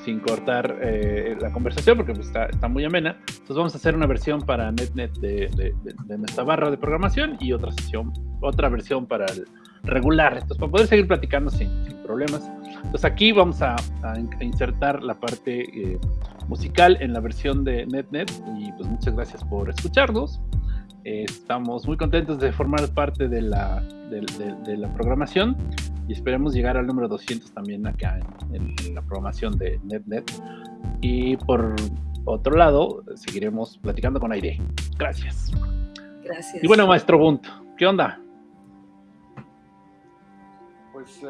sin cortar eh, la conversación porque pues, está, está, muy amena. Entonces vamos a hacer una versión para NetNet de, nuestra barra de programación y otra sesión, otra versión para el regular. Entonces para poder seguir platicando sin, problemas. Entonces aquí vamos a, insertar la parte eh, musical en la versión de NetNet y pues muchas gracias por escucharnos. Estamos muy contentos de formar parte de la, de, la programación y esperemos llegar al número 200 también acá en, la programación de NetNet. Y por otro lado, seguiremos platicando con Aire. Gracias. Gracias. Y bueno, maestro Bunt, ¿qué onda? Pues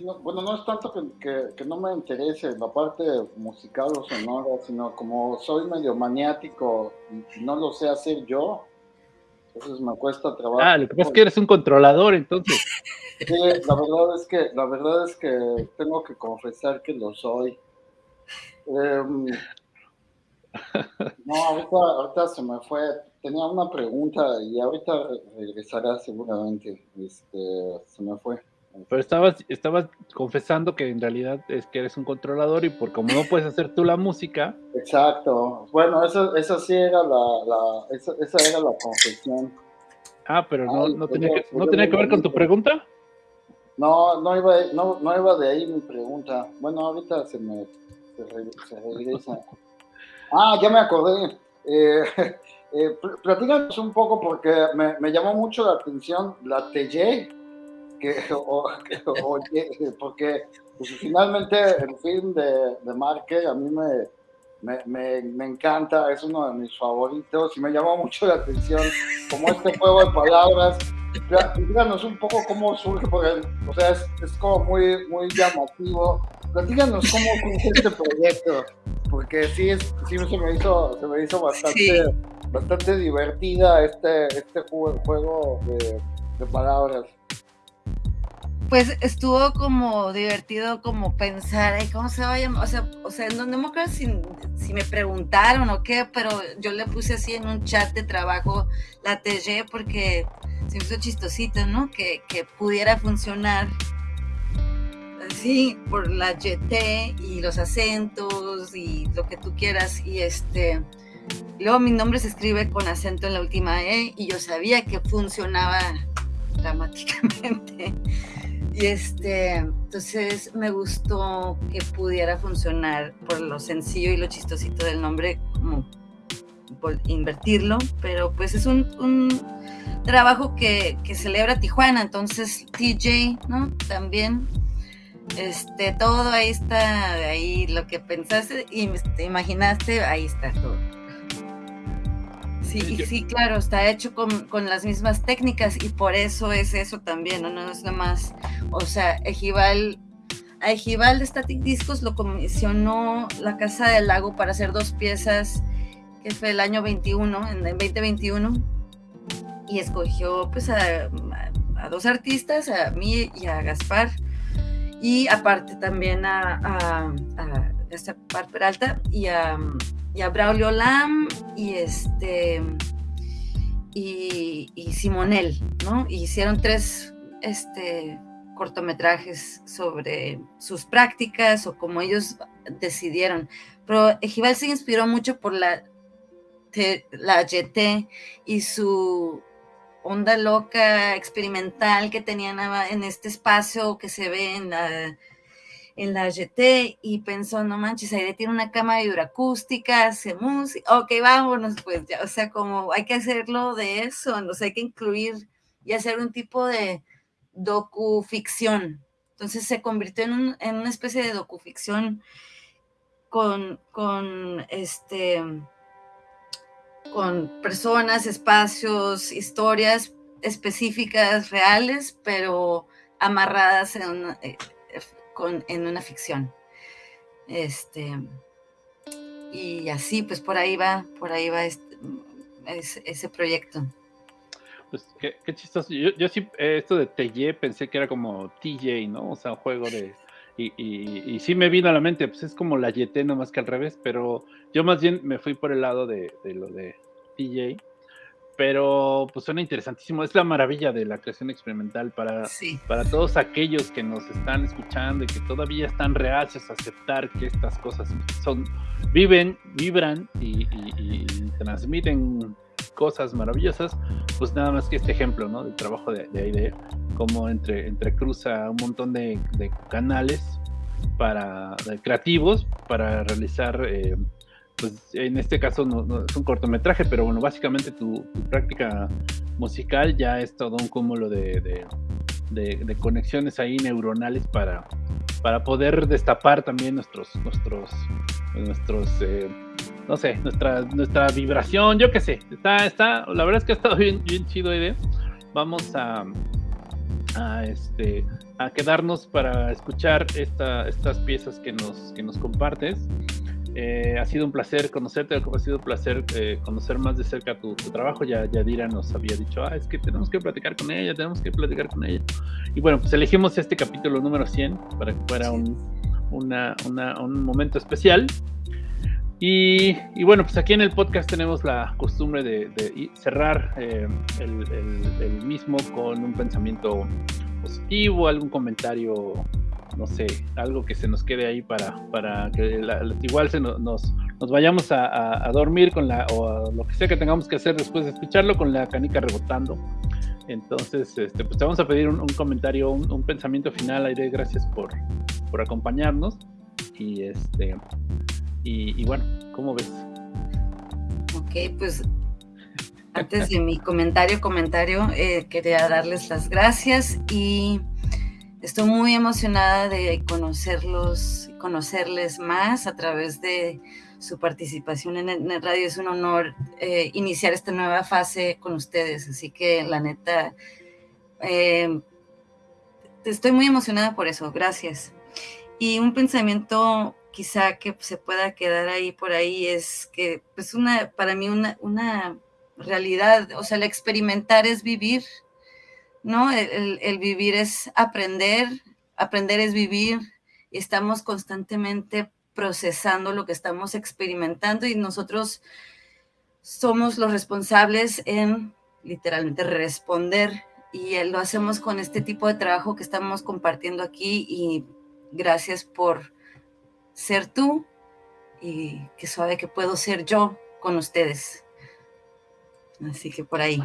bueno, no es tanto que, no me interese la parte musical o sonora, sino como soy medio maniático y no lo sé hacer yo, entonces me cuesta trabajo. Ah, lo que pasa es que eres un controlador, entonces. Sí, la verdad es que, la verdad es que tengo que confesar que lo soy. Em, [LAUGHS] no, ahorita, ahorita se me fue. Tenía una pregunta y ahorita regresará seguramente. Este, se me fue. Pero estabas, estabas confesando que en realidad es que eres un controlador y por como no puedes hacer tú la música. Exacto. Bueno, esa, esa sí era la, esa, era la confesión. Ah, pero no, no, tenía, que, ¿no tenía que ver con tu pregunta. No, no iba, no, iba de ahí mi pregunta. Bueno, ahorita se me se, regresa. Ah, ya me acordé. Eh, [LAUGHS] eh, platícanos un poco porque me, me, llamó mucho la atención la TJ, que, o, porque pues, finalmente el film de, de Marque a mí me, me, me, me, encanta, es uno de mis favoritos y me llamó mucho la atención como este juego de palabras. Platícanos un poco cómo surge, porque, o sea, es, es como muy, muy llamativo. Platícanos cómo surge este proyecto, porque sí, es, sí se, me hizo, se me hizo bastante, sí. bastante divertida este, este juego, juego de, de palabras pues estuvo como divertido como pensar, ¿cómo se va a llamar? O sea, o sea no, no me acuerdo si, si, me preguntaron o qué, pero yo le puse así en un chat de trabajo la TG porque se me hizo chistosito, ¿no? Que, que pudiera funcionar así por la YT y los acentos y lo que tú quieras y este... Luego mi nombre se escribe con acento en la última E y yo sabía que funcionaba dramáticamente. Y este, entonces me gustó que pudiera funcionar por lo sencillo y lo chistosito del nombre, como invertirlo, pero pues es un, un trabajo que, que, celebra Tijuana, entonces TJ, ¿no? También, este, todo ahí está, ahí lo que pensaste y te imaginaste, ahí está todo. Sí, sí, claro, está hecho con, con, las mismas técnicas y por eso es eso también, no, no es nada más, o sea, Ejival, a Ejival de Static Discos lo comisionó la Casa del Lago para hacer dos piezas, que fue el año 21, en el 2021, y escogió pues a, a, a dos artistas, a mí y a Gaspar, y aparte también a, a, a Gaspar Peralta y a y a Braulio Lam y este y, y Simonel, ¿no? Y hicieron tres este, cortometrajes sobre sus prácticas o como ellos decidieron. Pero Ejival se inspiró mucho por la, la YT y su onda loca experimental que tenían en este espacio que se ve en la en la GT y pensó, no manches, Aire tiene una cama de hidroacústica, hace música, ok, vámonos, pues ya, o sea, como hay que hacerlo de eso, entonces hay que incluir y hacer un tipo de docuficción. Entonces se convirtió en, un, en una especie de docuficción con, con este con personas, espacios, historias específicas, reales, pero amarradas en eh, con, en una ficción. Este, y así, pues por ahí va, por ahí va ese, proyecto. Pues qué, qué chistoso. Yo, yo, sí, esto de TJ pensé que era como TJ, ¿no? O sea, un juego de. Y, y, sí me vino a la mente, pues es como la YT, más que al revés, pero yo más bien me fui por el lado de, de lo de TJ pero pues suena interesantísimo. Es la maravilla de la creación experimental para, sí. para todos aquellos que nos están escuchando y que todavía están reacios a aceptar que estas cosas son, viven, vibran y, y, y transmiten cosas maravillosas, pues nada más que este ejemplo, ¿no? Del trabajo de, de AIDE, como entre, entre cruza un montón de, de canales para de creativos para realizar eh, pues en este caso no, no, es un cortometraje, pero bueno, básicamente tu, práctica musical ya es todo un cúmulo de, de, conexiones ahí neuronales para, para poder destapar también nuestros, nuestros, nuestros, eh, no sé, nuestra, nuestra vibración, yo qué sé, está, está, la verdad es que ha estado [LAUGHS] bien, bien chido idea. Vamos a, a este a quedarnos para escuchar esta, estas piezas que nos, que nos compartes. Eh, ha sido un placer conocerte, ha sido un placer eh, conocer más de cerca tu, tu, trabajo. Ya Yadira nos había dicho, ah, es que tenemos que platicar con ella, tenemos que platicar con ella. Y bueno, pues elegimos este capítulo número 100 para que fuera un, una, una, un momento especial. Y, y, bueno, pues aquí en el podcast tenemos la costumbre de, de cerrar eh, el, el, el mismo con un pensamiento positivo, algún comentario no sé, algo que se nos quede ahí para, para que igual se nos, nos, nos vayamos a, a, dormir con la, o a lo que sea que tengamos que hacer después de escucharlo con la canica rebotando. Entonces, este, pues te vamos a pedir un, comentario, un, pensamiento final, Aire, gracias por, por acompañarnos. Y este y, y, bueno, ¿cómo ves? Ok, pues antes de mi comentario, comentario, eh, quería darles las gracias y estoy muy emocionada de conocerlos, conocerles más a través de su participación en el, radio. Es un honor eh, iniciar esta nueva fase con ustedes, así que la neta, eh, estoy muy emocionada por eso. Gracias. Y un pensamiento quizá que se pueda quedar ahí por ahí es que, pues, una, para mí, una, una realidad, o sea, el experimentar es vivir, ¿no? El, vivir es aprender, aprender es vivir, y estamos constantemente procesando lo que estamos experimentando y nosotros somos los responsables en literalmente responder y lo hacemos con este tipo de trabajo que estamos compartiendo aquí y gracias por ser tú y que sabe que puedo ser yo con ustedes. Así que por ahí.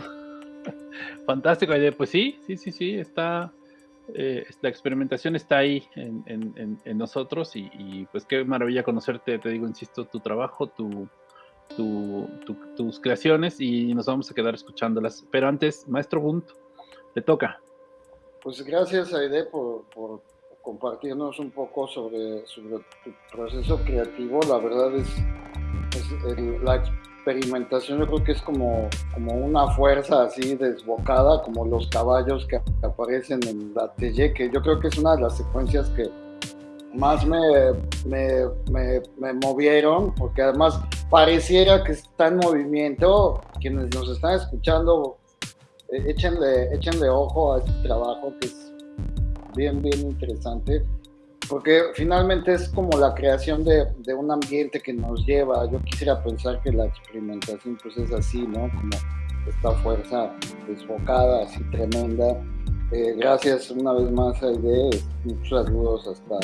[LAUGHS] Fantástico, pues sí, sí, sí, sí, está, eh, la experimentación está ahí en, nosotros y, pues qué maravilla conocerte, te digo, insisto, tu trabajo, tu, tus creaciones y nos vamos a quedar escuchándolas. Pero antes, maestro Gunt, te toca. Pues gracias, Aide, por, compartirnos un poco sobre, tu proceso creativo. La verdad es, es la experimentación yo creo que es como, como una fuerza así desbocada, como los caballos que aparecen en la Telle, que yo creo que es una de las secuencias que más me, me, me, movieron, porque además pareciera que está en movimiento. Quienes nos están escuchando, eh, échenle, échenle ojo a este trabajo que es bien, bien interesante porque finalmente es como la creación de, de, un ambiente que nos lleva. Yo quisiera pensar que la experimentación pues es así, ¿no? Como esta fuerza desbocada, así tremenda. Eh, gracias una vez más a Ide, muchos saludos hasta,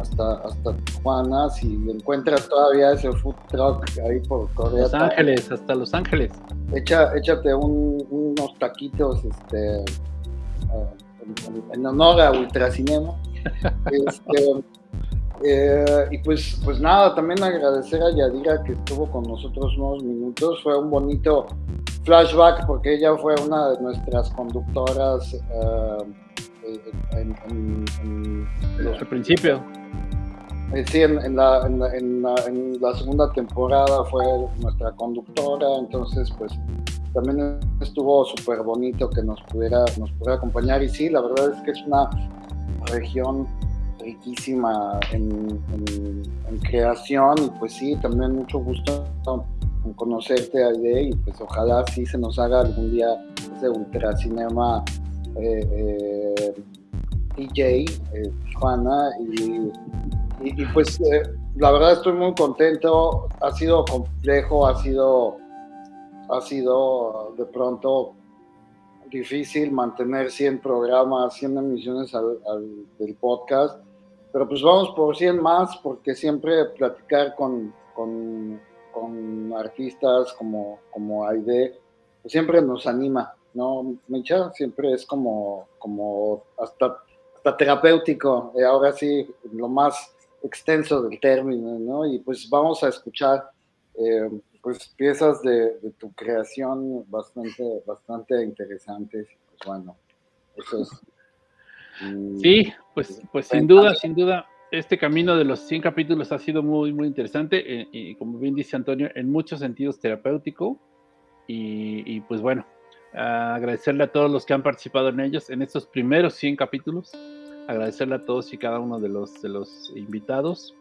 hasta, hasta Tijuana. Si encuentras todavía ese food truck ahí por Corea. Los Ángeles, hasta Los Ángeles. Echa, échate unos taquitos este, eh, en, en honor a Ultracinema. Este, eh, y pues, pues nada, también agradecer a Yadira que estuvo con nosotros unos minutos. Fue un bonito flashback porque ella fue una de nuestras conductoras uh, en, en, el principio. Eh, sí, en, la, en, la, segunda temporada fue nuestra conductora, entonces pues también estuvo súper bonito que nos pudiera, nos pudiera acompañar y sí, la verdad es que es una región riquísima en, creación. Y pues sí, también mucho gusto en conocerte Aide y pues ojalá sí se nos haga algún día ese ultracinema eh, eh, DJ eh, Tijuana. Y, y, pues eh, la verdad estoy muy contento, ha sido complejo, ha sido ha sido de pronto difícil mantener 100 programas, 100 emisiones del podcast, pero pues vamos por 100 más porque siempre platicar con, con, artistas como, como Aide pues siempre nos anima, ¿no, Micha? Siempre es como, como hasta, hasta terapéutico, y ahora sí, lo más extenso del término, ¿no? Y pues vamos a escuchar eh, pues piezas de, tu creación bastante, bastante interesantes. Pues bueno, eso es. Sí, pues, pues sin duda, sin duda, este camino de los 100 capítulos ha sido muy, muy interesante eh, y, como bien dice Antonio, en muchos sentidos terapéutico. Y, pues bueno, agradecerle a todos los que han participado en ellos, en estos primeros 100 capítulos. Agradecerle a todos y cada uno de los, de los invitados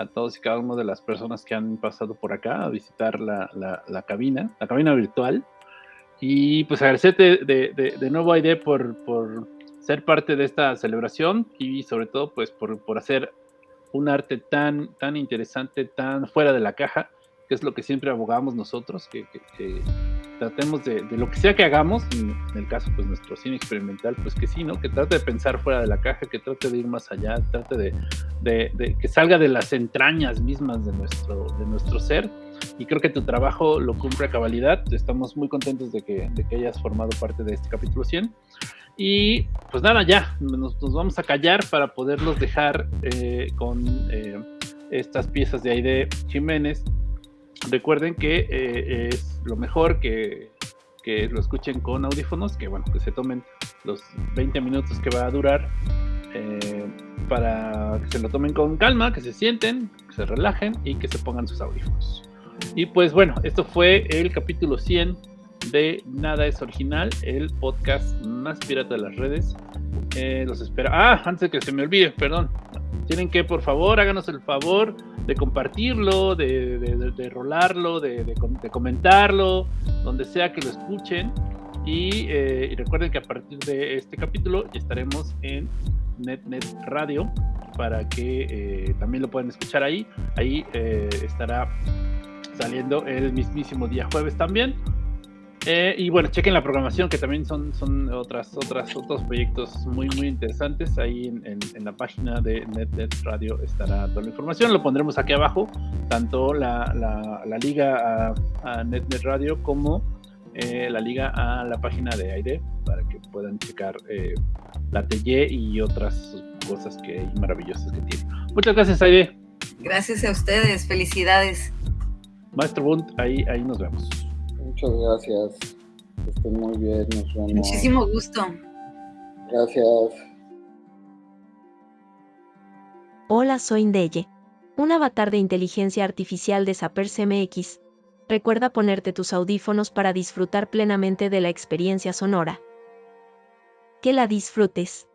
a todos y cada una de las personas que han pasado por acá a visitar la, la, cabina, la cabina virtual. Y pues agradecerte de, de, de nuevo, Aide, por, por, ser parte de esta celebración y sobre todo pues por, por hacer un arte tan, tan interesante, tan fuera de la caja, que es lo que siempre abogamos nosotros, que, que tratemos de, lo que sea que hagamos, en el caso pues nuestro cine experimental, pues que sí, ¿no? Que trate de pensar fuera de la caja, que trate de ir más allá, trate de, de, que salga de las entrañas mismas de nuestro, de nuestro ser. Y creo que tu trabajo lo cumple a cabalidad. Estamos muy contentos de que, de que hayas formado parte de este capítulo 100. Y pues nada, ya, nos, nos vamos a callar para poderlos dejar eh, con eh, estas piezas de Aide Jiménez recuerden que eh, es lo mejor que, que lo escuchen con audífonos, que bueno, que se tomen los 20 minutos que va a durar eh, para que se lo tomen con calma, que se sienten, que se relajen y que se pongan sus audífonos. Y pues bueno, esto fue el capítulo 100 de Nada es Original, el podcast más pirata de las redes. Eh, los espero. Ah, antes de que se me olvide, perdón. Tienen que, por favor, háganos el favor de compartirlo, de, de, rolarlo, de, comentarlo, donde sea que lo escuchen. Y, eh, y, recuerden que a partir de este capítulo estaremos en NetNet Radio para que eh, también lo puedan escuchar ahí. Ahí eh, estará saliendo el mismísimo día jueves también. Eh, y bueno, chequen la programación, que también son, son otras, otras, otros proyectos muy, muy interesantes. Ahí en, la página de NetNet Radio estará toda la información. Lo pondremos aquí abajo, tanto la, la, liga a, a, NetNet Radio como la liga a la página de aire para que puedan checar la TY y otras cosas que maravillosas que tiene. Muchas gracias, Aide. Gracias a ustedes, felicidades. Maestro Bunt, ahí, ahí nos vemos. Muchas gracias. estén muy bien, nos vemos. Muchísimo gusto. Gracias. Hola, soy Ndeye, un avatar de inteligencia artificial de Sapers MX. Recuerda ponerte tus audífonos para disfrutar plenamente de la experiencia sonora. Que la disfrutes.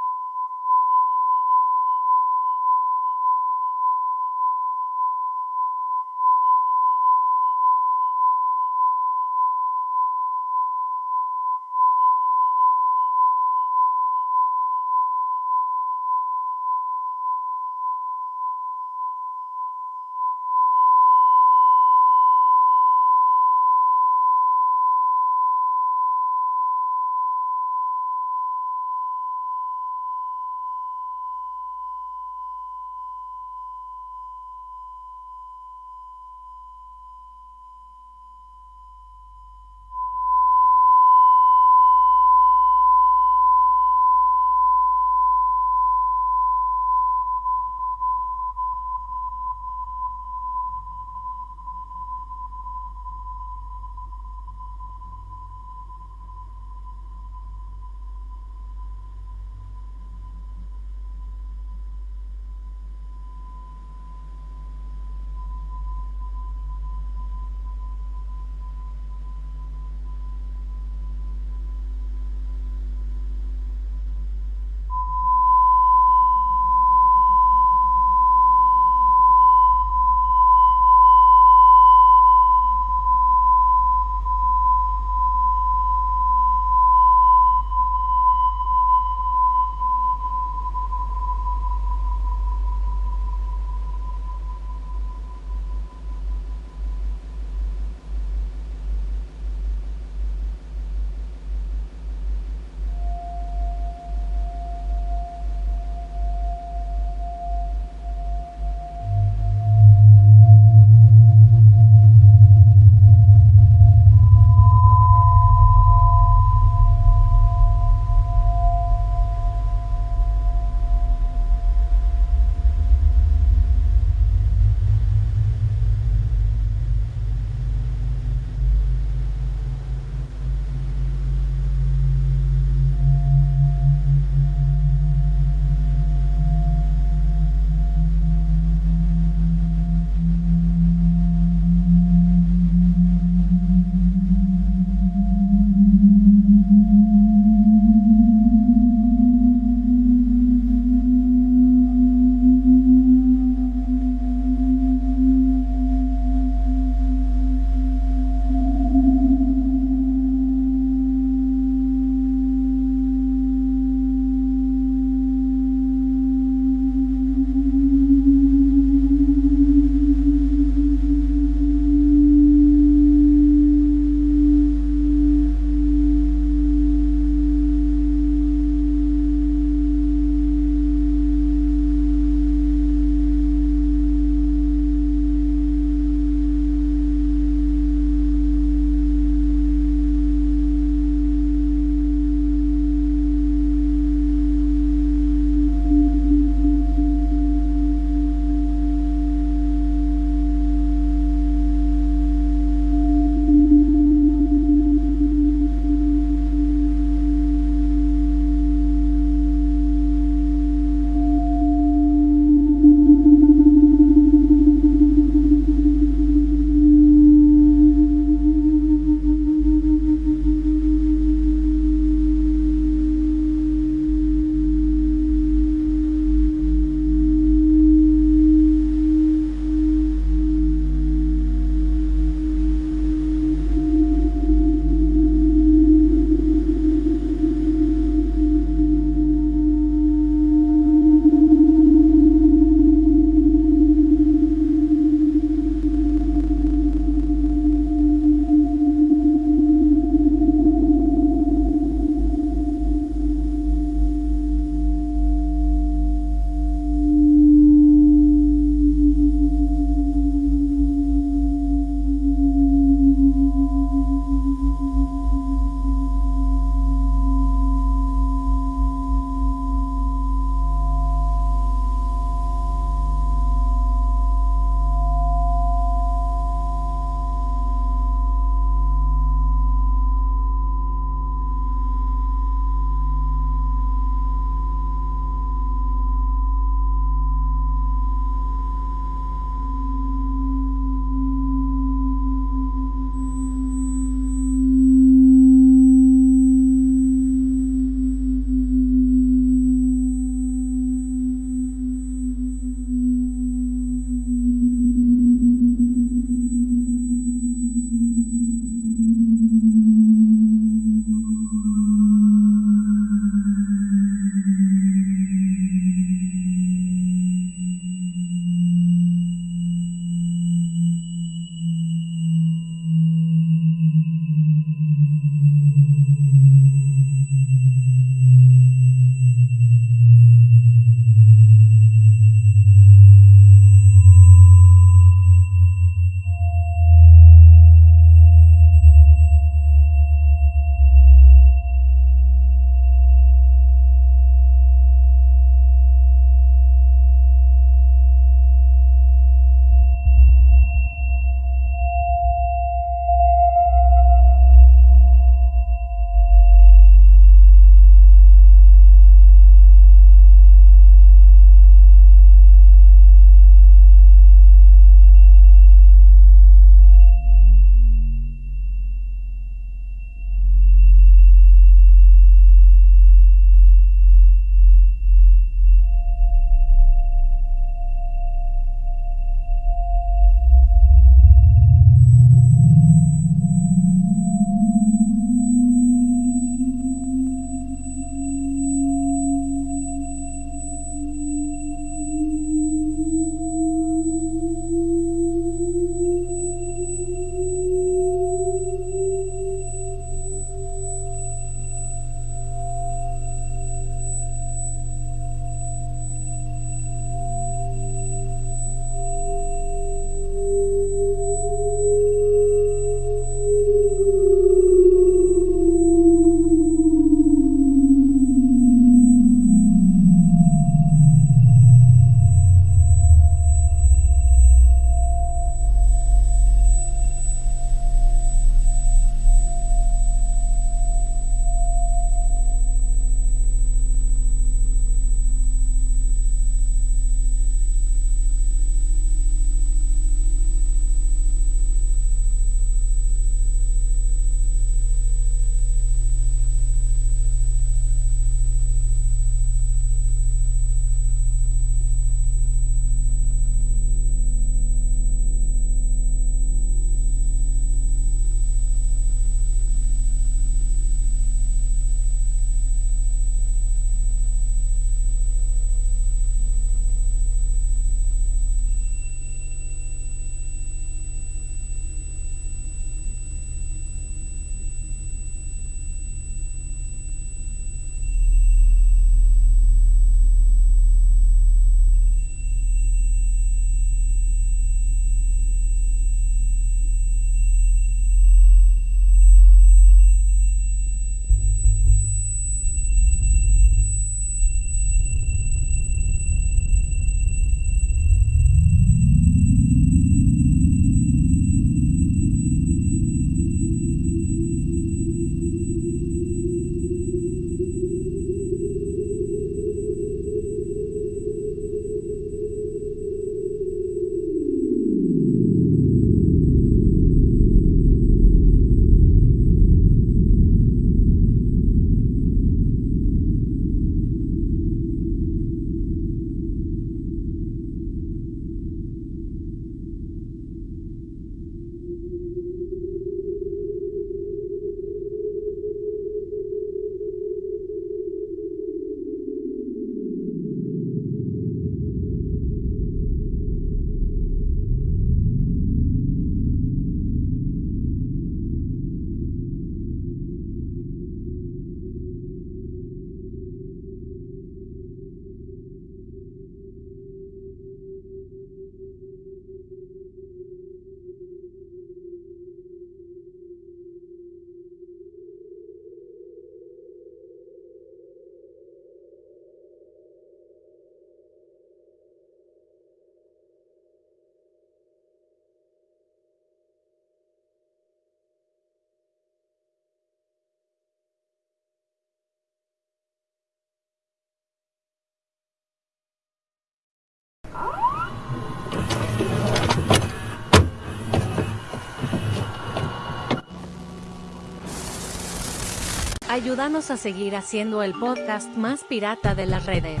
Ayúdanos a seguir haciendo el podcast más pirata de las redes.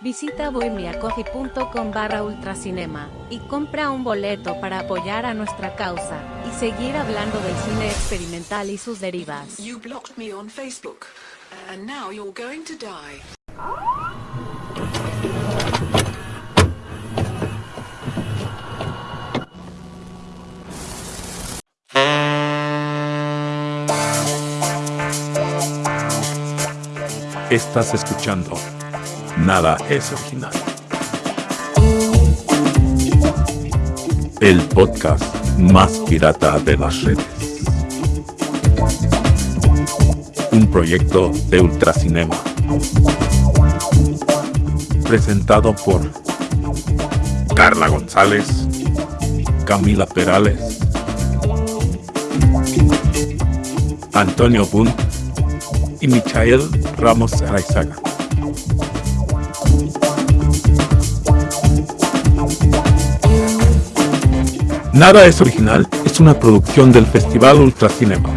Visita bohemiacoffee.com barra ultracinema y compra un boleto para apoyar a nuestra causa y seguir hablando del cine experimental y sus derivas. Estás escuchando. Nada es original. El podcast más pirata de las redes. Un proyecto de Ultracinema. Presentado por Carla González, Camila Perales, Antonio Bunt y Michael Ramos Araizaga. Nada es original es una producción del Festival Ultracinema.